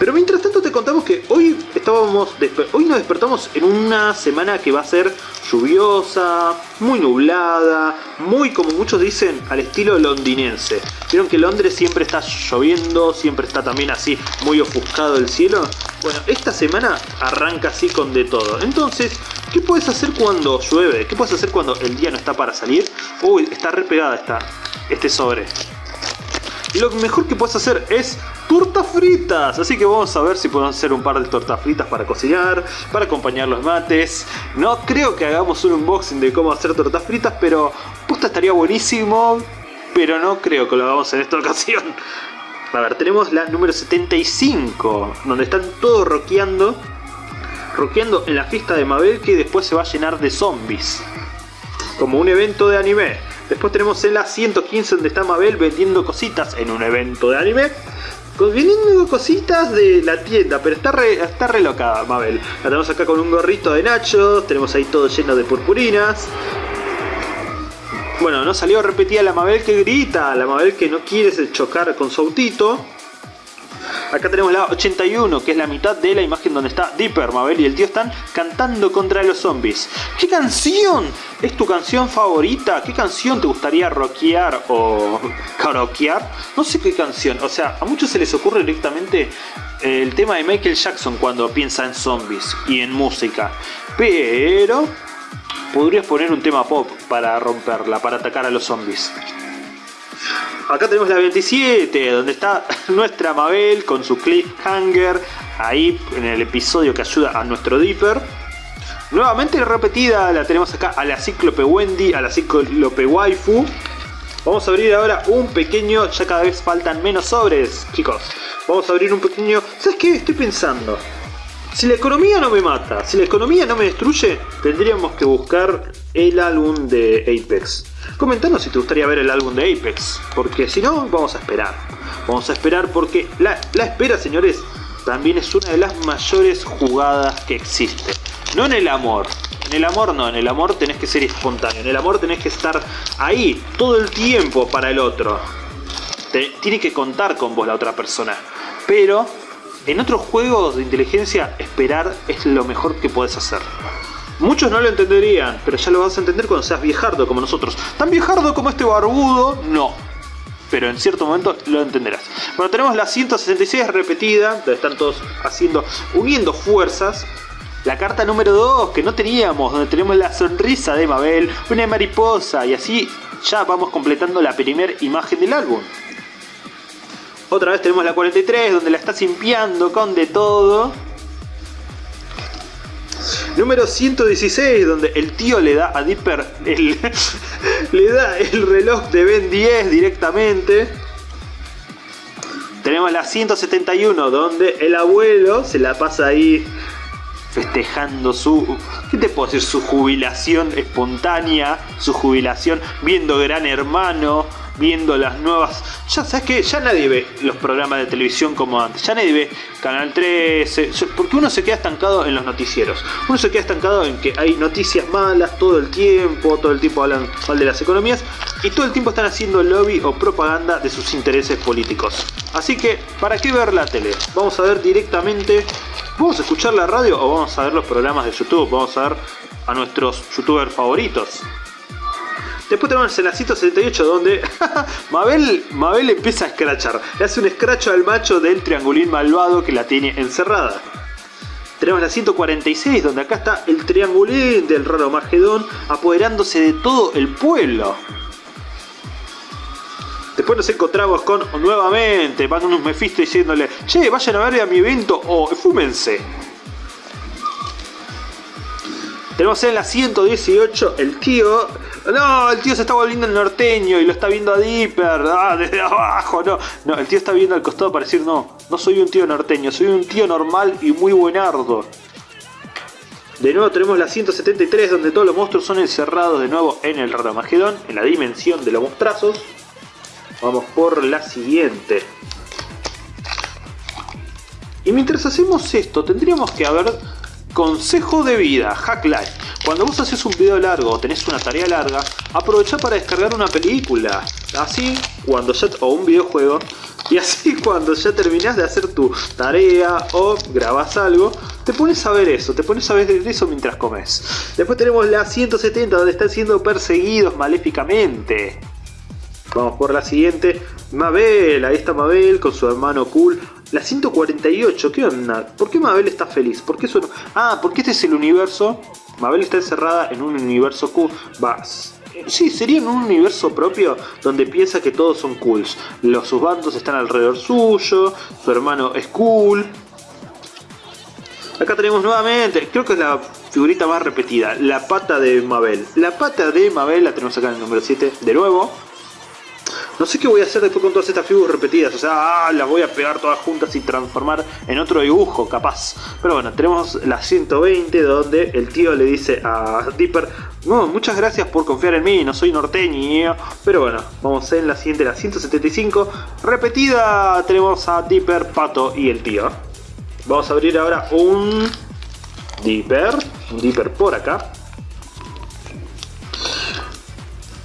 Pero mientras tanto te contamos que hoy estábamos hoy nos despertamos en una semana que va a ser lluviosa, muy nublada, muy como muchos dicen al estilo londinense. Vieron que Londres siempre está lloviendo, siempre está también así muy ofuscado el cielo. Bueno, esta semana arranca así con de todo. Entonces, ¿qué puedes hacer cuando llueve? ¿Qué puedes hacer cuando el día no está para salir? Uy, está repegada esta, este sobre. Lo mejor que puedes hacer es tortas fritas. Así que vamos a ver si podemos hacer un par de tortas fritas para cocinar, para acompañar los mates. No creo que hagamos un unboxing de cómo hacer tortas fritas, pero puta estaría buenísimo. Pero no creo que lo hagamos en esta ocasión. A ver, tenemos la número 75, donde están todos rockeando. Rockeando en la fiesta de Mabel que después se va a llenar de zombies. Como un evento de anime. Después tenemos en la 115 donde está Mabel vendiendo cositas en un evento de anime. Vendiendo cositas de la tienda, pero está re, está Mabel. La tenemos acá con un gorrito de nachos, tenemos ahí todo lleno de purpurinas. Bueno, no salió repetida la Mabel que grita, la Mabel que no quiere chocar con su autito. Acá tenemos la 81, que es la mitad de la imagen donde está Dipper, Mabel y el tío están cantando contra los zombies. ¿Qué canción es tu canción favorita? ¿Qué canción te gustaría rockear o karaokear? No sé qué canción, o sea, a muchos se les ocurre directamente el tema de Michael Jackson cuando piensa en zombies y en música. Pero podrías poner un tema pop para romperla, para atacar a los zombies. Acá tenemos la 27, donde está nuestra Mabel con su cliffhanger, ahí en el episodio que ayuda a nuestro Dipper. Nuevamente repetida, la tenemos acá a la Cíclope Wendy, a la Cíclope Waifu. Vamos a abrir ahora un pequeño, ya cada vez faltan menos sobres, chicos. Vamos a abrir un pequeño... ¿Sabes qué? Estoy pensando. Si la economía no me mata, si la economía no me destruye, tendríamos que buscar el álbum de Apex. Comentanos si te gustaría ver el álbum de Apex, porque si no, vamos a esperar. Vamos a esperar porque la, espera, señores, también es una de las mayores jugadas que existe. No en el amor, en el amor no, en el amor tenés que ser espontáneo, en el amor tenés que estar ahí todo el tiempo para el otro. tiene que contar con vos la otra persona. Pero en otros juegos de inteligencia, esperar es lo mejor que puedes hacer. Muchos no lo entenderían, pero ya lo vas a entender cuando seas viejardo como nosotros. Tan viejardo como este barbudo, no. Pero en cierto momento lo entenderás. Bueno, tenemos la 166 repetida, donde están todos haciendo, uniendo fuerzas. La carta número 2 que no teníamos, donde tenemos la sonrisa de Mabel, una mariposa, y así ya vamos completando la primera imagen del álbum. Otra vez tenemos la 43 donde la está simpiando con de todo. Número 116 donde el tío le da a Dipper el, le da el reloj de Ben 10 directamente. Tenemos la 171 donde el abuelo se la pasa ahí festejando su, ¿qué te puedo decir? Su jubilación espontánea, su jubilación viendo Gran Hermano, viendo las nuevas... Ya sabes que ya nadie ve los programas de televisión como antes, ya nadie ve Canal 13, porque uno se queda estancado en los noticieros, uno se queda estancado en que hay noticias malas todo el tiempo, todo el tiempo hablan mal de las economías y todo el tiempo están haciendo lobby o propaganda de sus intereses políticos. Así que, ¿para qué ver la tele? Vamos a ver directamente, ¿vamos a escuchar la radio o vamos a ver los programas de YouTube? Vamos a ver a nuestros youtubers favoritos. Después tenemos el 178 donde Mabel, Mabel empieza a escrachar. Le hace un escracho al macho del triangulín malvado que la tiene encerrada. Tenemos la 146 donde acá está el triangulín del raro Magedón apoderándose de todo el pueblo. Después nos encontramos con nuevamente Magnus Mephisto diciéndole Che, vayan a ver a mi evento o fúmense. Tenemos en la 118 el tío no, el tío se está volviendo el norteño y lo está viendo a Dipper. Ah, desde abajo, no. No, el tío está viendo al costado para decir, no, no soy un tío norteño, soy un tío normal y muy buenardo. De nuevo tenemos la 173 donde todos los monstruos son encerrados de nuevo en el Raramagedón, en la dimensión de los monstrazos. Vamos por la siguiente. Y mientras hacemos esto, tendríamos que haber consejo de vida, hack life. Cuando vos haces un video largo o tenés una tarea larga, aprovecha para descargar una película. Así, cuando ya, o un videojuego, y así cuando ya terminás de hacer tu tarea o grabas algo, te pones a ver eso, te pones a ver eso mientras comes. Después tenemos la 170 donde están siendo perseguidos maléficamente. Vamos por la siguiente. Mabel, ahí está Mabel con su hermano Cool. La 148, ¿qué onda? ¿Por qué Mabel está feliz? ¿Por qué eso Ah, porque este es el universo Mabel está encerrada en un universo cool. Va, sí, sería en un universo propio donde piensa que todos son cools. Los sus bandos están alrededor suyo, su hermano es cool. Acá tenemos nuevamente, creo que es la figurita más repetida, la pata de Mabel. La pata de Mabel la tenemos acá en el número 7 de nuevo. No sé qué voy a hacer después con todas estas figuras repetidas. O sea, ah, las voy a pegar todas juntas y transformar en otro dibujo, capaz. Pero bueno, tenemos la 120 donde el tío le dice a Dipper, no, muchas gracias por confiar en mí, no soy norteño. Pero bueno, vamos en la siguiente, la 175. Repetida, tenemos a Dipper, Pato y el tío. Vamos a abrir ahora un Dipper, un Dipper por acá.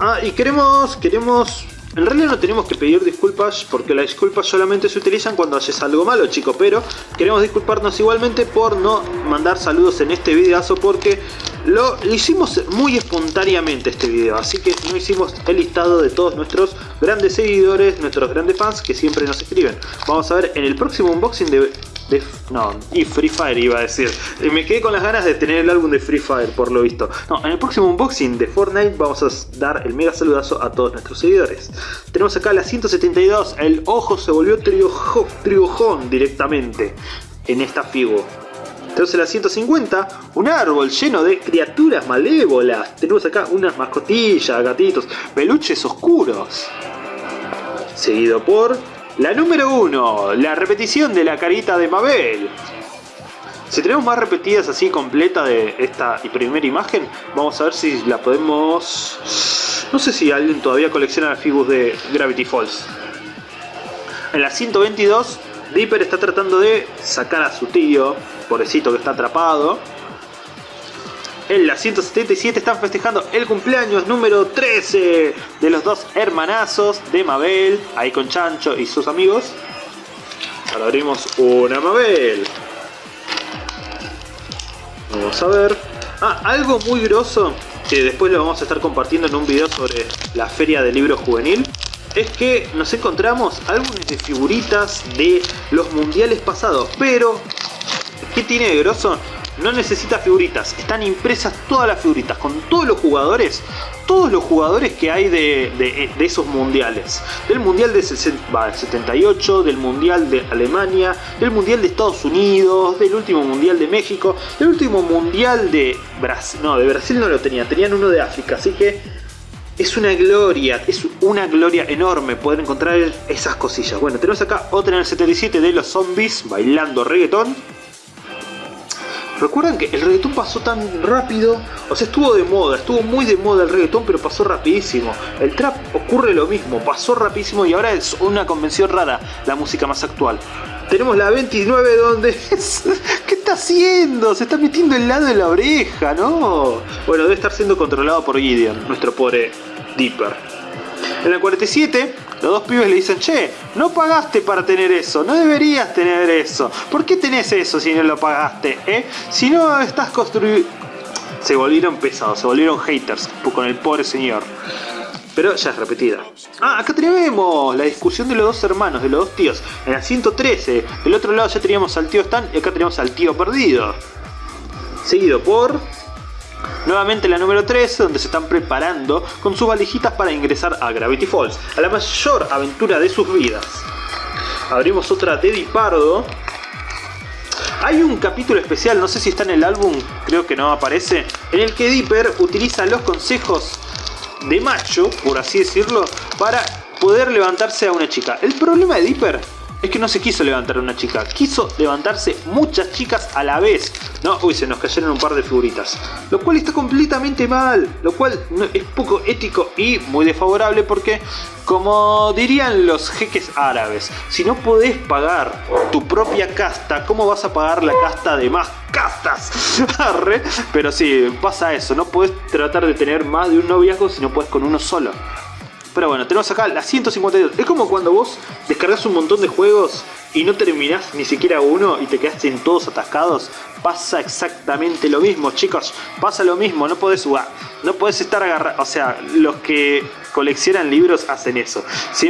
Ah, y queremos, queremos en realidad no tenemos que pedir disculpas porque las disculpas solamente se utilizan cuando haces algo malo, chico. Pero queremos disculparnos igualmente por no mandar saludos en este videazo porque lo hicimos muy espontáneamente este video. Así que no hicimos el listado de todos nuestros grandes seguidores, nuestros grandes fans que siempre nos escriben. Vamos a ver en el próximo unboxing de no, y Free Fire iba a decir. Me quedé con las ganas de tener el álbum de Free Fire, por lo visto. No, en el próximo unboxing de Fortnite vamos a dar el mega saludazo a todos nuestros seguidores. Tenemos acá la 172, el ojo se volvió triojón directamente en esta figura. Tenemos en la 150 un árbol lleno de criaturas malévolas. Tenemos acá unas mascotillas, gatitos, peluches oscuros. Seguido por la número 1, la repetición de la carita de Mabel. Si tenemos más repetidas así completa de esta primera imagen, vamos a ver si la podemos... No sé si alguien todavía colecciona las figuras de Gravity Falls. En la 122, Dipper está tratando de sacar a su tío, pobrecito que está atrapado. En la 177 están festejando el cumpleaños número 13 de los dos hermanazos de Mabel, ahí con Chancho y sus amigos. Ahora abrimos una Mabel. Vamos a ver. Ah, algo muy grosso que después lo vamos a estar compartiendo en un video sobre la feria del libro juvenil es que nos encontramos álbumes de figuritas de los mundiales pasados, pero ¿qué tiene de grosso? no necesita figuritas, están impresas todas las figuritas con todos los jugadores, todos los jugadores que hay de, esos mundiales. Del mundial de 78, del mundial de Alemania, del mundial de Estados Unidos, del último mundial de México, del último mundial de Brasil. No, de Brasil no lo tenía, tenían uno de África, así que es una gloria, es una gloria enorme poder encontrar esas cosillas. Bueno, tenemos acá otra en el 77 de los zombies bailando reggaetón. Recuerdan que el reggaetón pasó tan rápido, o sea, estuvo de moda, estuvo muy de moda el reggaetón, pero pasó rapidísimo. El trap ocurre lo mismo, pasó rapidísimo y ahora es una convención rara, la música más actual. Tenemos la 29 donde... ¿Qué está haciendo? Se está metiendo el lado de la oreja, ¿no? Bueno, debe estar siendo controlado por Gideon, nuestro pobre Dipper. En la 47, los dos pibes le dicen, che, no pagaste para tener eso, no deberías tener eso. ¿Por qué tenés eso si no lo pagaste? Eh? Si no estás construyendo... Se volvieron pesados, se volvieron haters con el pobre señor pero ya es repetida. Ah, acá tenemos la discusión de los dos hermanos, de los dos tíos. En la 113, del otro lado ya teníamos al tío Stan y acá tenemos al tío perdido. Seguido por... Nuevamente la número 13, donde se están preparando con sus valijitas para ingresar a Gravity Falls, a la mayor aventura de sus vidas. Abrimos otra de Pardo. Hay un capítulo especial, no sé si está en el álbum, creo que no aparece, en el que Dipper utiliza los consejos de macho, por así decirlo, para poder levantarse a una chica. El problema de Dipper es que no se quiso levantar una chica, quiso levantarse muchas chicas a la vez. No, uy, se nos cayeron un par de figuritas. Lo cual está completamente mal, lo cual es poco ético y muy desfavorable porque, como dirían los jeques árabes, si no podés pagar tu propia casta, ¿cómo vas a pagar la casta de más castas? Pero sí, pasa eso, no puedes tratar de tener más de un noviazgo si no puedes con uno solo. Pero bueno, tenemos acá la 152. Es como cuando vos descargas un montón de juegos y no terminás ni siquiera uno y te quedaste en todos atascados. Pasa exactamente lo mismo, chicos. Pasa lo mismo, no podés jugar. No podés estar agarrado. O sea, los que coleccionan libros hacen eso.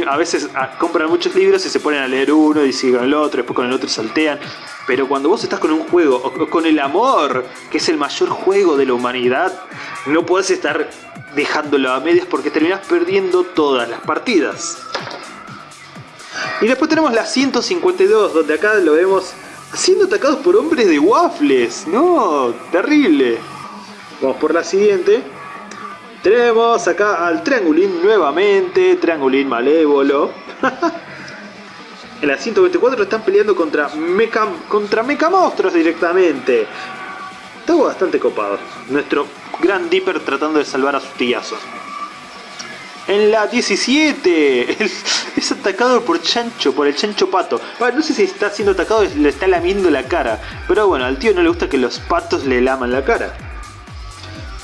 A veces ah, compran muchos libros y se ponen a leer uno y siguen el otro, después con el otro saltean. Pero cuando vos estás con un juego, con el amor, que es el mayor juego de la humanidad, no podés estar dejándolo a medias porque terminás perdiendo todas las partidas. Y después tenemos la 152, donde acá lo vemos siendo atacados por hombres de waffles. No, terrible. Vamos por la siguiente. Tenemos acá al Triangulín nuevamente, Triangulín malévolo. en la 124 están peleando contra Mecha, contra Monstruos directamente. Está bastante copado. Nuestro gran Dipper tratando de salvar a su tillazo. En la 17 es atacado por Chancho, por el Chancho Pato. no sé si está siendo atacado, le está lamiendo la cara. Pero bueno, al tío no le gusta que los patos le laman la cara.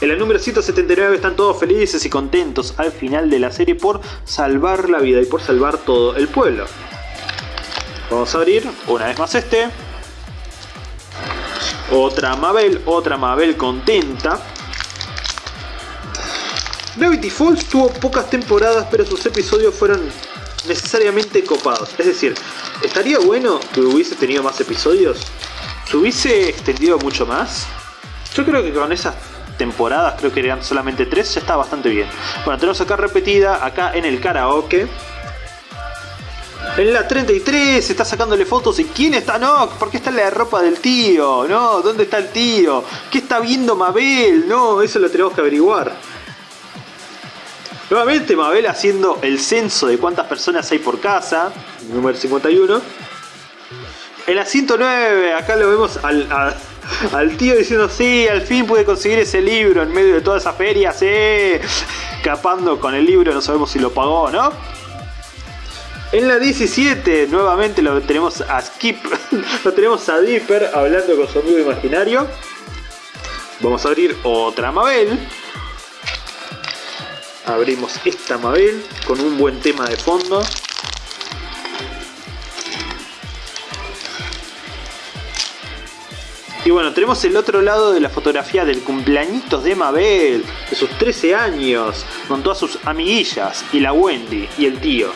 En la número 179 están todos felices y contentos al final de la serie por salvar la vida y por salvar todo el pueblo. Vamos a abrir una vez más este. Otra Mabel, otra Mabel contenta. Gravity Falls tuvo pocas temporadas, pero sus episodios fueron necesariamente copados. Es decir, estaría bueno que hubiese tenido más episodios. ¿Se hubiese extendido mucho más? Yo creo que con esas temporadas, creo que eran solamente tres, ya está bastante bien. Bueno, tenemos acá repetida, acá en el karaoke. En la 33 está sacándole fotos y ¿quién está? No, ¿por qué está en la ropa del tío? No, ¿dónde está el tío? ¿Qué está viendo Mabel? No, eso lo tenemos que averiguar. Nuevamente Mabel haciendo el censo de cuántas personas hay por casa, número 51. En la 109, acá lo vemos al, al tío diciendo, sí, al fin pude conseguir ese libro en medio de toda esa feria, sí. Capando con el libro, no sabemos si lo pagó o no. En la 17 nuevamente lo tenemos a Skip, lo tenemos a Dipper hablando con su amigo imaginario. Vamos a abrir otra Mabel. Abrimos esta Mabel con un buen tema de fondo. Y bueno, tenemos el otro lado de la fotografía del cumpleañitos de Mabel, de sus 13 años, con todas sus amiguillas, y la Wendy, y el tío.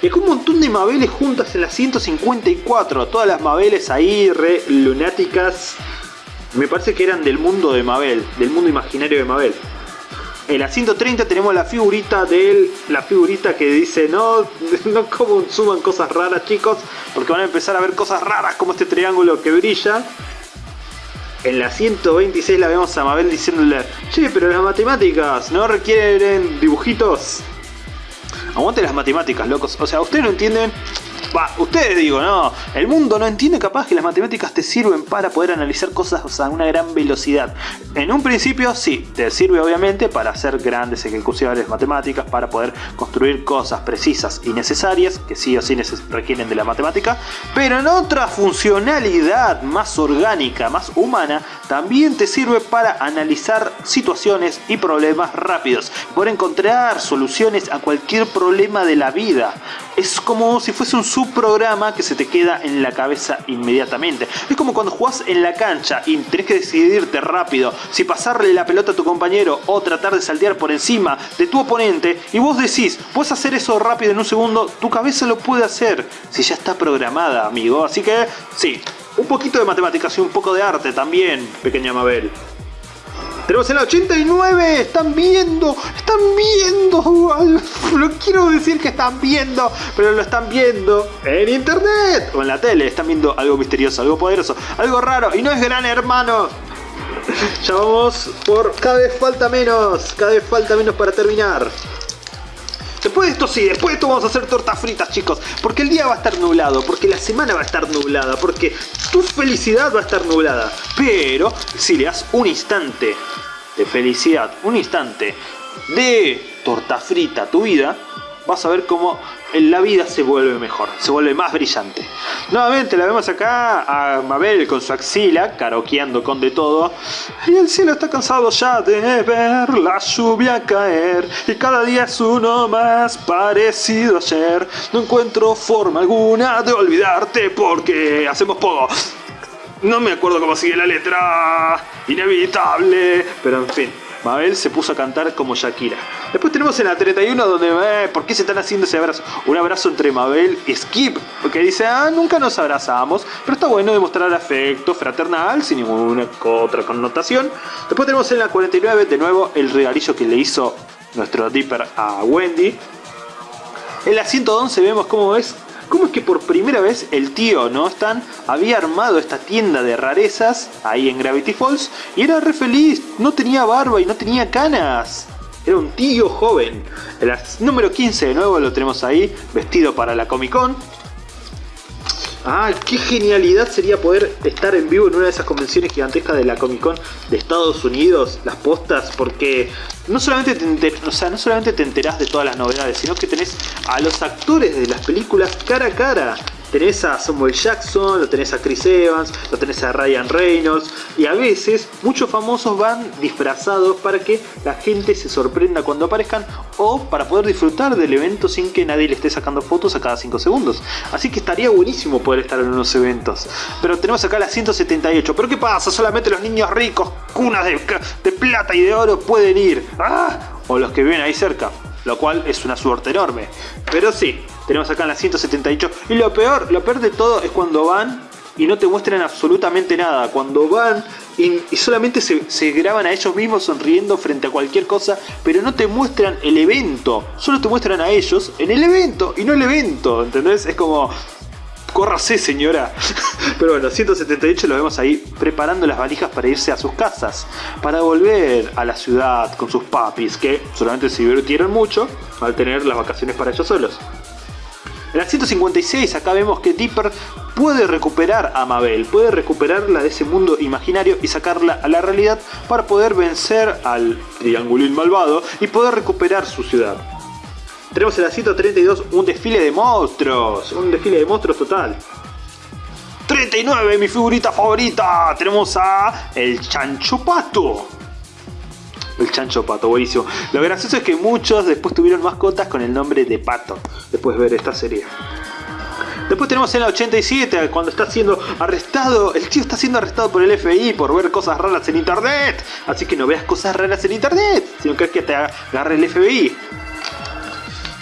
Y con un montón de Mabeles juntas en la 154. Todas las Mabeles ahí, re lunáticas. Me parece que eran del mundo de Mabel, del mundo imaginario de Mabel. En la 130 tenemos la figurita de él, la figurita que dice no, no como suban cosas raras chicos, porque van a empezar a ver cosas raras como este triángulo que brilla. En la 126 la vemos a Mabel diciéndole, che, pero las matemáticas no requieren dibujitos. Aguante las matemáticas, locos. O sea, ustedes no entienden Ustedes digo, no. El mundo no entiende capaz que las matemáticas te sirven para poder analizar cosas a una gran velocidad. En un principio sí, te sirve obviamente para hacer grandes ejecuciones matemáticas, para poder construir cosas precisas y necesarias, que sí o sí requieren de la matemática, pero en otra funcionalidad más orgánica, más humana, también te sirve para analizar situaciones y problemas rápidos, por encontrar soluciones a cualquier problema de la vida. Es como si fuese un subprograma que se te queda en la cabeza inmediatamente. Es como cuando jugás en la cancha y tenés que decidirte rápido si pasarle la pelota a tu compañero o tratar de saltear por encima de tu oponente y vos decís, puedes hacer eso rápido en un segundo, tu cabeza lo puede hacer si ya está programada, amigo. Así que sí, un poquito de matemáticas y un poco de arte también, pequeña Mabel. Tenemos el 89, están viendo, están viendo, no quiero decir que están viendo, pero lo están viendo en internet o en la tele, están viendo algo misterioso, algo poderoso, algo raro y no es gran hermano. Ya vamos por cada vez falta menos, cada vez falta menos para terminar. Después de esto sí, después de esto vamos a hacer tortas fritas chicos Porque el día va a estar nublado, porque la semana va a estar nublada Porque tu felicidad va a estar nublada. Pero si le das un instante de felicidad, un instante de torta frita a tu vida Vas a ver cómo en la vida se vuelve mejor, se vuelve más brillante. Nuevamente la vemos acá a Mabel con su axila, caroqueando con de todo. Y el cielo está cansado ya de ver la lluvia caer. Y cada día es uno más parecido a ayer. No encuentro forma alguna de olvidarte porque hacemos poco. No me acuerdo cómo sigue la letra. Inevitable. Pero en fin. Mabel se puso a cantar como Shakira. Después tenemos en la 31 donde, eh, ¿por qué se están haciendo ese abrazo? Un abrazo entre Mabel y Skip, porque dice, ah, nunca nos abrazamos, pero está bueno demostrar afecto fraternal sin ninguna otra connotación. Después tenemos en la 49 de nuevo el regalillo que le hizo nuestro Dipper a Wendy. En la 111 vemos cómo es ¿Cómo es que por primera vez el tío, ¿no? Stan había armado esta tienda de rarezas ahí en Gravity Falls y era re feliz, no tenía barba y no tenía canas. Era un tío joven. El número 15 de nuevo lo tenemos ahí, vestido para la Comic Con. Ah, qué genialidad sería poder estar en vivo en una de esas convenciones gigantescas de la Comic Con de Estados Unidos, las postas, porque no solamente te, o sea, no solamente te enterás de todas las novedades, sino que tenés a los actores de las películas cara a cara. Tenés a Samuel Jackson, lo tenés a Chris Evans, lo tenés a Ryan Reynolds y a veces muchos famosos van disfrazados para que la gente se sorprenda cuando aparezcan o para poder disfrutar del evento sin que nadie le esté sacando fotos a cada 5 segundos. Así que estaría buenísimo poder estar en unos eventos. Pero tenemos acá la 178. ¿Pero qué pasa? Solamente los niños ricos, cunas de, plata y de oro pueden ir. ¿Ah? O los que viven ahí cerca. Lo cual es una suerte enorme. Pero sí, tenemos acá en la 178. Y lo peor, lo peor de todo es cuando van y no te muestran absolutamente nada. Cuando van y, solamente se, graban a ellos mismos sonriendo frente a cualquier cosa, pero no te muestran el evento. Solo te muestran a ellos en el evento y no el evento. ¿Entendés? Es como... Córrase señora. Pero bueno, 178 lo vemos ahí preparando las valijas para irse a sus casas. Para volver a la ciudad con sus papis que solamente se divirtieron mucho al tener las vacaciones para ellos solos. En la 156 acá vemos que Dipper puede recuperar a Mabel, puede recuperarla de ese mundo imaginario y sacarla a la realidad para poder vencer al triangulín malvado y poder recuperar su ciudad. Tenemos en la 132 un desfile de monstruos, un desfile de monstruos total. 39, mi figurita favorita, tenemos a el Chancho Pato. El chancho pato, buenísimo. Lo gracioso es que muchos después tuvieron mascotas con el nombre de pato, después de ver esta serie. Después tenemos en la 87, cuando está siendo arrestado, el tío está siendo arrestado por el FBI por ver cosas raras en internet. Así que no veas cosas raras en internet, sino que es que te agarre el FBI.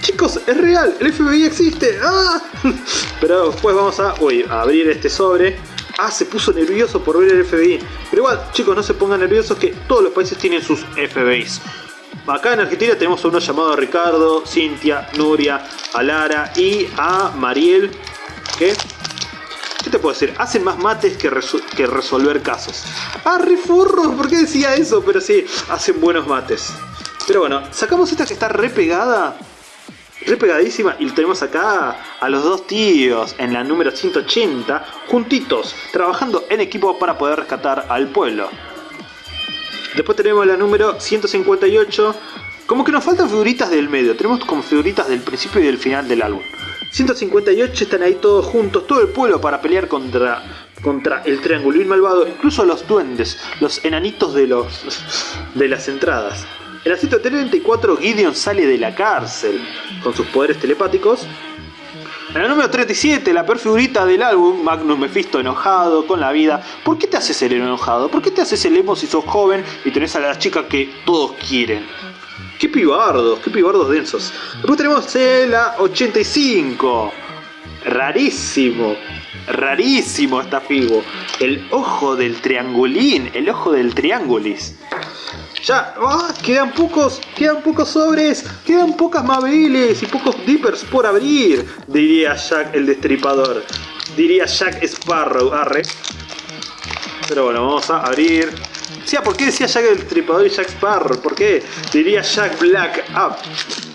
Chicos, es real, el FBI existe. ¡Ah! Pero después vamos a, a abrir este sobre Ah, se puso nervioso por ver el FBI. Pero igual, chicos, no se pongan nerviosos que todos los países tienen sus FBIs. Acá en Argentina tenemos a uno llamado Ricardo, Cintia, Nuria, Alara y a Mariel. ¿Qué? ¿Qué te puedo decir? Hacen más mates que, resolver casos. ¡Ah, refurro! ¿Por qué decía eso? Pero sí, hacen buenos mates. Pero bueno, sacamos esta que está repegada re pegadísima. Y tenemos acá a los dos tíos en la número 180, juntitos, trabajando en equipo para poder rescatar al pueblo. Después tenemos la número 158. Como que nos faltan figuritas del medio. Tenemos como figuritas del principio y del final del álbum. 158 están ahí todos juntos, todo el pueblo para pelear contra, contra el triangulín malvado. Incluso los duendes, los enanitos de, los, de las entradas. En la 134 Gideon sale de la cárcel con sus poderes telepáticos. En la número 37, la peor figurita del álbum, Magnus Mephisto enojado con la vida. ¿Por qué te haces el enojado? ¿Por qué te haces el emo si sos joven y tenés a la chica que todos quieren? ¡Qué pibardos! ¡Qué pibardos densos! Después tenemos la 85. Rarísimo. Rarísimo esta figo. El ojo del triangulín. El ojo del triángulis. Ya, ah, quedan pocos, quedan pocos sobres, quedan pocas Mabeles y pocos Dippers por abrir, diría Jack el Destripador. Diría Jack Sparrow, arre. Pero bueno, vamos a abrir. Sí, ¿por qué decía Jack el Destripador y Jack Sparrow? ¿Por qué? Diría Jack Black Up.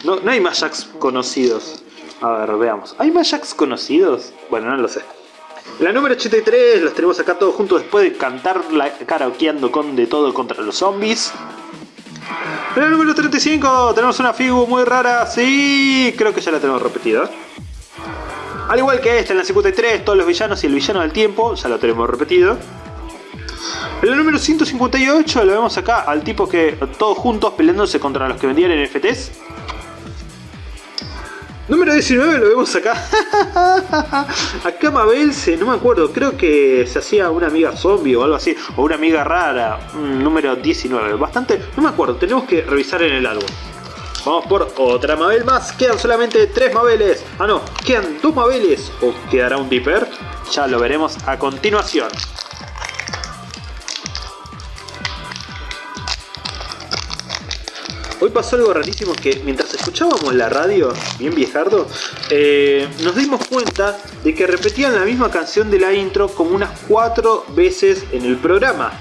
No, no hay más Jacks conocidos. A ver, veamos. ¿Hay más Jacks conocidos? Bueno, no lo sé. La número 83, los tenemos acá todos juntos después de cantar la karaokeando con de todo contra los zombies. En el número 35 tenemos una figura muy rara, sí, creo que ya la tenemos repetida. Al igual que esta en la 53, todos los villanos y el villano del tiempo, ya lo tenemos repetido. En el número 158 lo vemos acá al tipo que todos juntos peleándose contra los que vendían NFTs. Número 19 lo vemos acá. acá Mabel se, no me acuerdo, creo que se hacía una amiga zombie o algo así, o una amiga rara. número 19, bastante, no me acuerdo, tenemos que revisar en el álbum. Vamos por otra Mabel más, quedan solamente 3 Mabeles. Ah no, quedan 2 Mabeles o quedará un Dipper. Ya lo veremos a continuación. Hoy pasó algo rarísimo que mientras escuchábamos la radio, bien viejardo, eh, nos dimos cuenta de que repetían la misma canción de la intro como unas cuatro veces en el programa.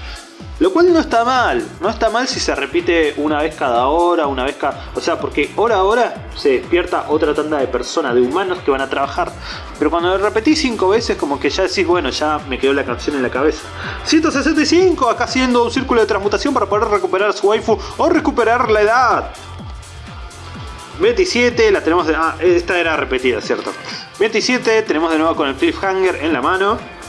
Lo cual no está mal, no está mal si se repite una vez cada hora, una vez cada... O sea, porque hora a hora se despierta otra tanda de personas, de humanos que van a trabajar. Pero cuando lo repetís cinco veces, como que ya decís, bueno, ya me quedó la canción en la cabeza. 165, acá haciendo un círculo de transmutación para poder recuperar su waifu o recuperar la edad. 27, la tenemos de... Ah, esta era repetida, ¿cierto? 27, tenemos de nuevo con el cliffhanger en la mano.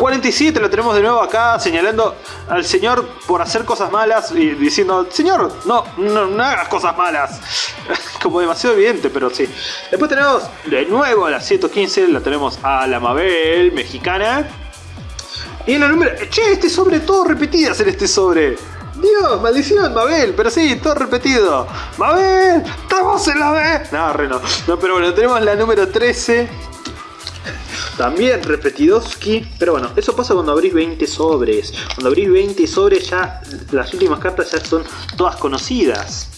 47 lo tenemos de nuevo acá señalando al señor por hacer cosas malas y diciendo, señor, no, no, hagas cosas malas. Como demasiado evidente, pero sí. Después tenemos de nuevo a la 115, la tenemos a la Mabel mexicana. Y en la número... Che, este sobre todo repetidas en este sobre. Dios, maldición, Mabel, pero sí, todo repetido. Mabel, estamos en la B. No, re no. No, pero bueno, tenemos la número 13 también repetidoski. Pero bueno, eso pasa cuando abrís 20 sobres. Cuando abrís 20 sobres ya las últimas cartas ya son todas conocidas.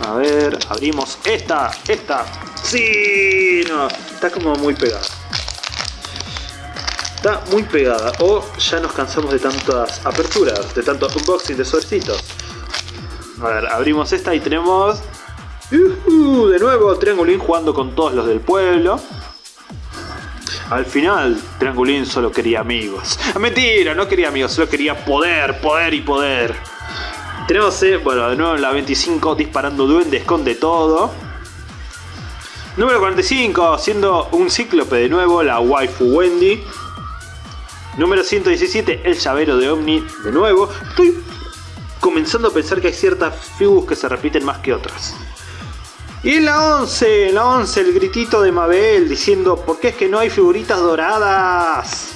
A ver, abrimos esta, esta. ¡Sí! No, está como muy pegada. Está muy pegada. O ya nos cansamos de tantas aperturas, de tantos unboxing de sobrecitos. A ver, abrimos esta y tenemos... de nuevo, Triangulín jugando con todos los del pueblo. Al final, Triangulín solo quería amigos. Mentira, no quería amigos, solo quería poder, poder y poder. Tenemos, eh, bueno, de nuevo la 25 disparando duendes esconde todo. Número 45, siendo un cíclope de nuevo, la waifu Wendy. Número 117, el llavero de Omni de nuevo. Estoy comenzando a pensar que hay ciertas figuras que se repiten más que otras. Y en la 11, en la 11 el gritito de Mabel diciendo ¿Por qué es que no hay figuritas doradas?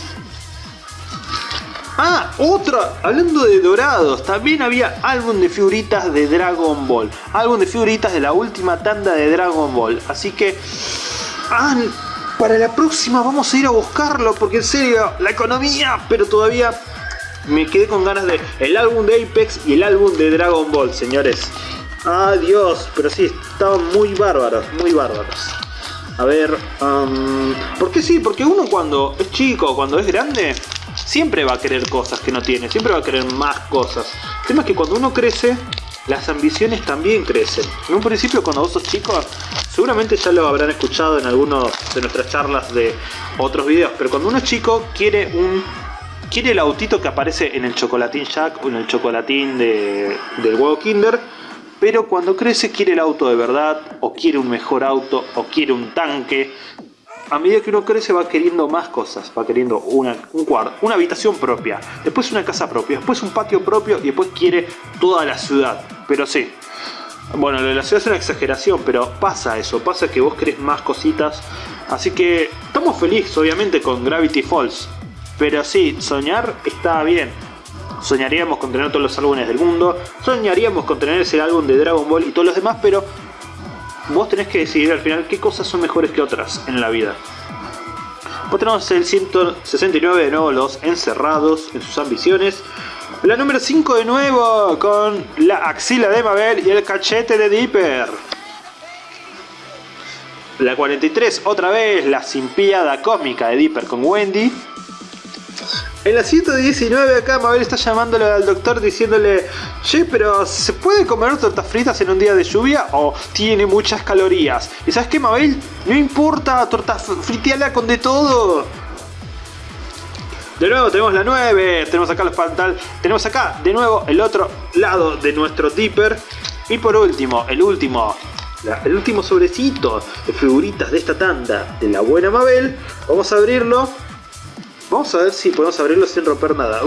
Ah, otra, hablando de dorados, también había álbum de figuritas de Dragon Ball. Álbum de figuritas de la última tanda de Dragon Ball. Así que, ah, para la próxima vamos a ir a buscarlo porque en serio, la economía, pero todavía me quedé con ganas de el álbum de Apex y el álbum de Dragon Ball, señores. Adiós, pero sí, estaban muy bárbaros, muy bárbaros. A ver, um, ¿por qué sí? Porque uno cuando es chico, cuando es grande, siempre va a querer cosas que no tiene, siempre va a querer más cosas. El tema es que cuando uno crece, las ambiciones también crecen. En un principio cuando vos sos chico, seguramente ya lo habrán escuchado en algunas de nuestras charlas de otros videos, pero cuando uno es chico quiere un quiere el autito que aparece en el chocolatín Jack o en el chocolatín de, del huevo Kinder, pero cuando crece quiere el auto de verdad, o quiere un mejor auto, o quiere un tanque. A medida que uno crece va queriendo más cosas, va queriendo un cuarto, una habitación propia, después una casa propia, después un patio propio y después quiere toda la ciudad. Pero sí, bueno, la ciudad es una exageración, pero pasa eso, pasa que vos querés más cositas. Así que estamos felices obviamente con Gravity Falls. Pero sí, soñar está bien. Soñaríamos con tener todos los álbumes del mundo. Soñaríamos con tener ese álbum de Dragon Ball y todos los demás, pero vos tenés que decidir al final qué cosas son mejores que otras en la vida. Vos tenemos el 169 de nuevo, los encerrados en sus ambiciones. La número 5 de nuevo con la axila de Mabel y el cachete de Dipper. La 43 otra vez, la simpiada cósmica de Dipper con Wendy. En la 119 acá Mabel está llamándole al doctor diciéndole Che, pero ¿se puede comer tortas fritas en un día de lluvia o tiene muchas calorías? ¿Y sabes qué Mabel? No importa, tortas fritiala con de todo. De nuevo tenemos la 9, tenemos acá los pantalones, tenemos acá de nuevo el otro lado de nuestro dipper. Y por último, el último, el último sobrecito de figuritas de esta tanda de la buena Mabel. Vamos a abrirlo. Vamos a ver si podemos abrirlo sin romper nada.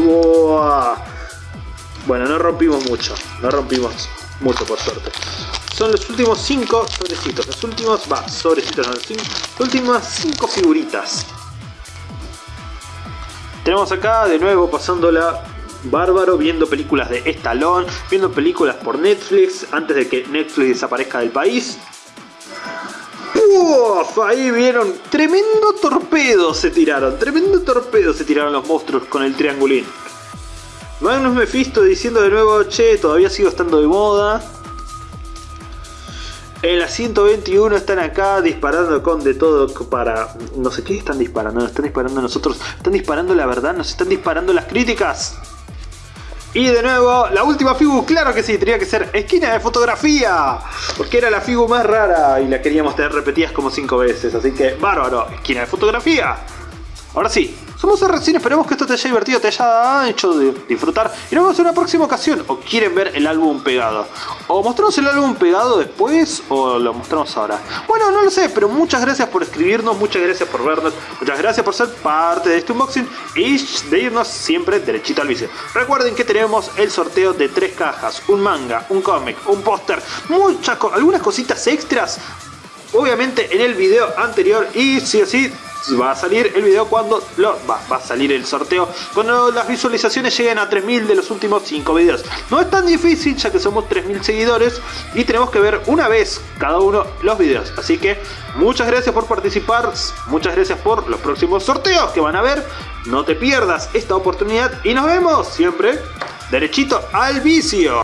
Bueno, no rompimos mucho, no rompimos mucho por suerte. Son los últimos 5 sobrecitos, los últimos, va, sobrecitos, no, los, cinco, últimas 5 figuritas. Tenemos acá de nuevo pasándola bárbaro, viendo películas de Stallone, viendo películas por Netflix antes de que Netflix desaparezca del país. ¡Uf! Ahí vieron, tremendo torpedo se tiraron, tremendo torpedo se tiraron los monstruos con el triangulín. Magnus Mephisto diciendo de nuevo, che, todavía sigo estando de moda. En la 121 están acá disparando con de todo para... No sé qué están disparando, nos están disparando a nosotros, están disparando la verdad, nos están disparando las críticas. Y de nuevo, la última figu, claro que sí, tenía que ser esquina de fotografía. Porque era la figu más rara y la queríamos tener repetidas como 5 veces. Así que, bárbaro, esquina de fotografía. Ahora sí, somos recién, esperemos que esto te haya divertido, te haya hecho disfrutar y nos vemos en una próxima ocasión. O quieren ver el álbum pegado. O mostramos el álbum pegado después o lo mostramos ahora. Bueno, no lo sé, pero muchas gracias por escribirnos, muchas gracias por vernos, muchas gracias por ser parte de este unboxing y de irnos siempre derechito al vicio. Recuerden que tenemos el sorteo de tres cajas, un manga, un cómic, un póster, muchas algunas cositas extras obviamente en el video anterior y si así va a salir el video cuando lo, va, va, a salir el sorteo cuando las visualizaciones lleguen a 3000 de los últimos 5 videos. No es tan difícil ya que somos 3000 seguidores y tenemos que ver una vez cada uno los videos. Así que muchas gracias por participar, muchas gracias por los próximos sorteos que van a ver. No te pierdas esta oportunidad y nos vemos siempre derechito al vicio.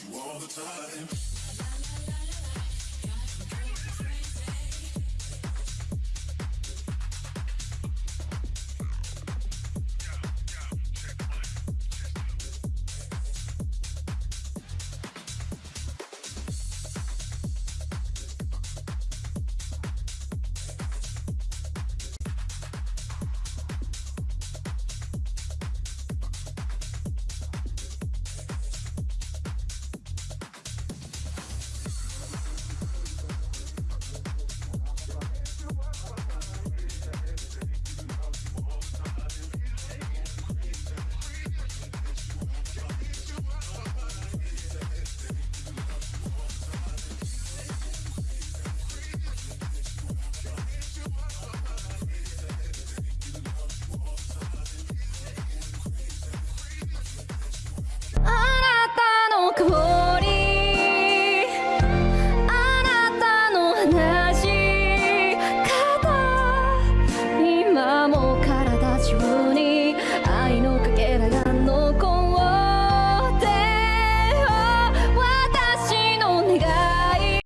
you all the time.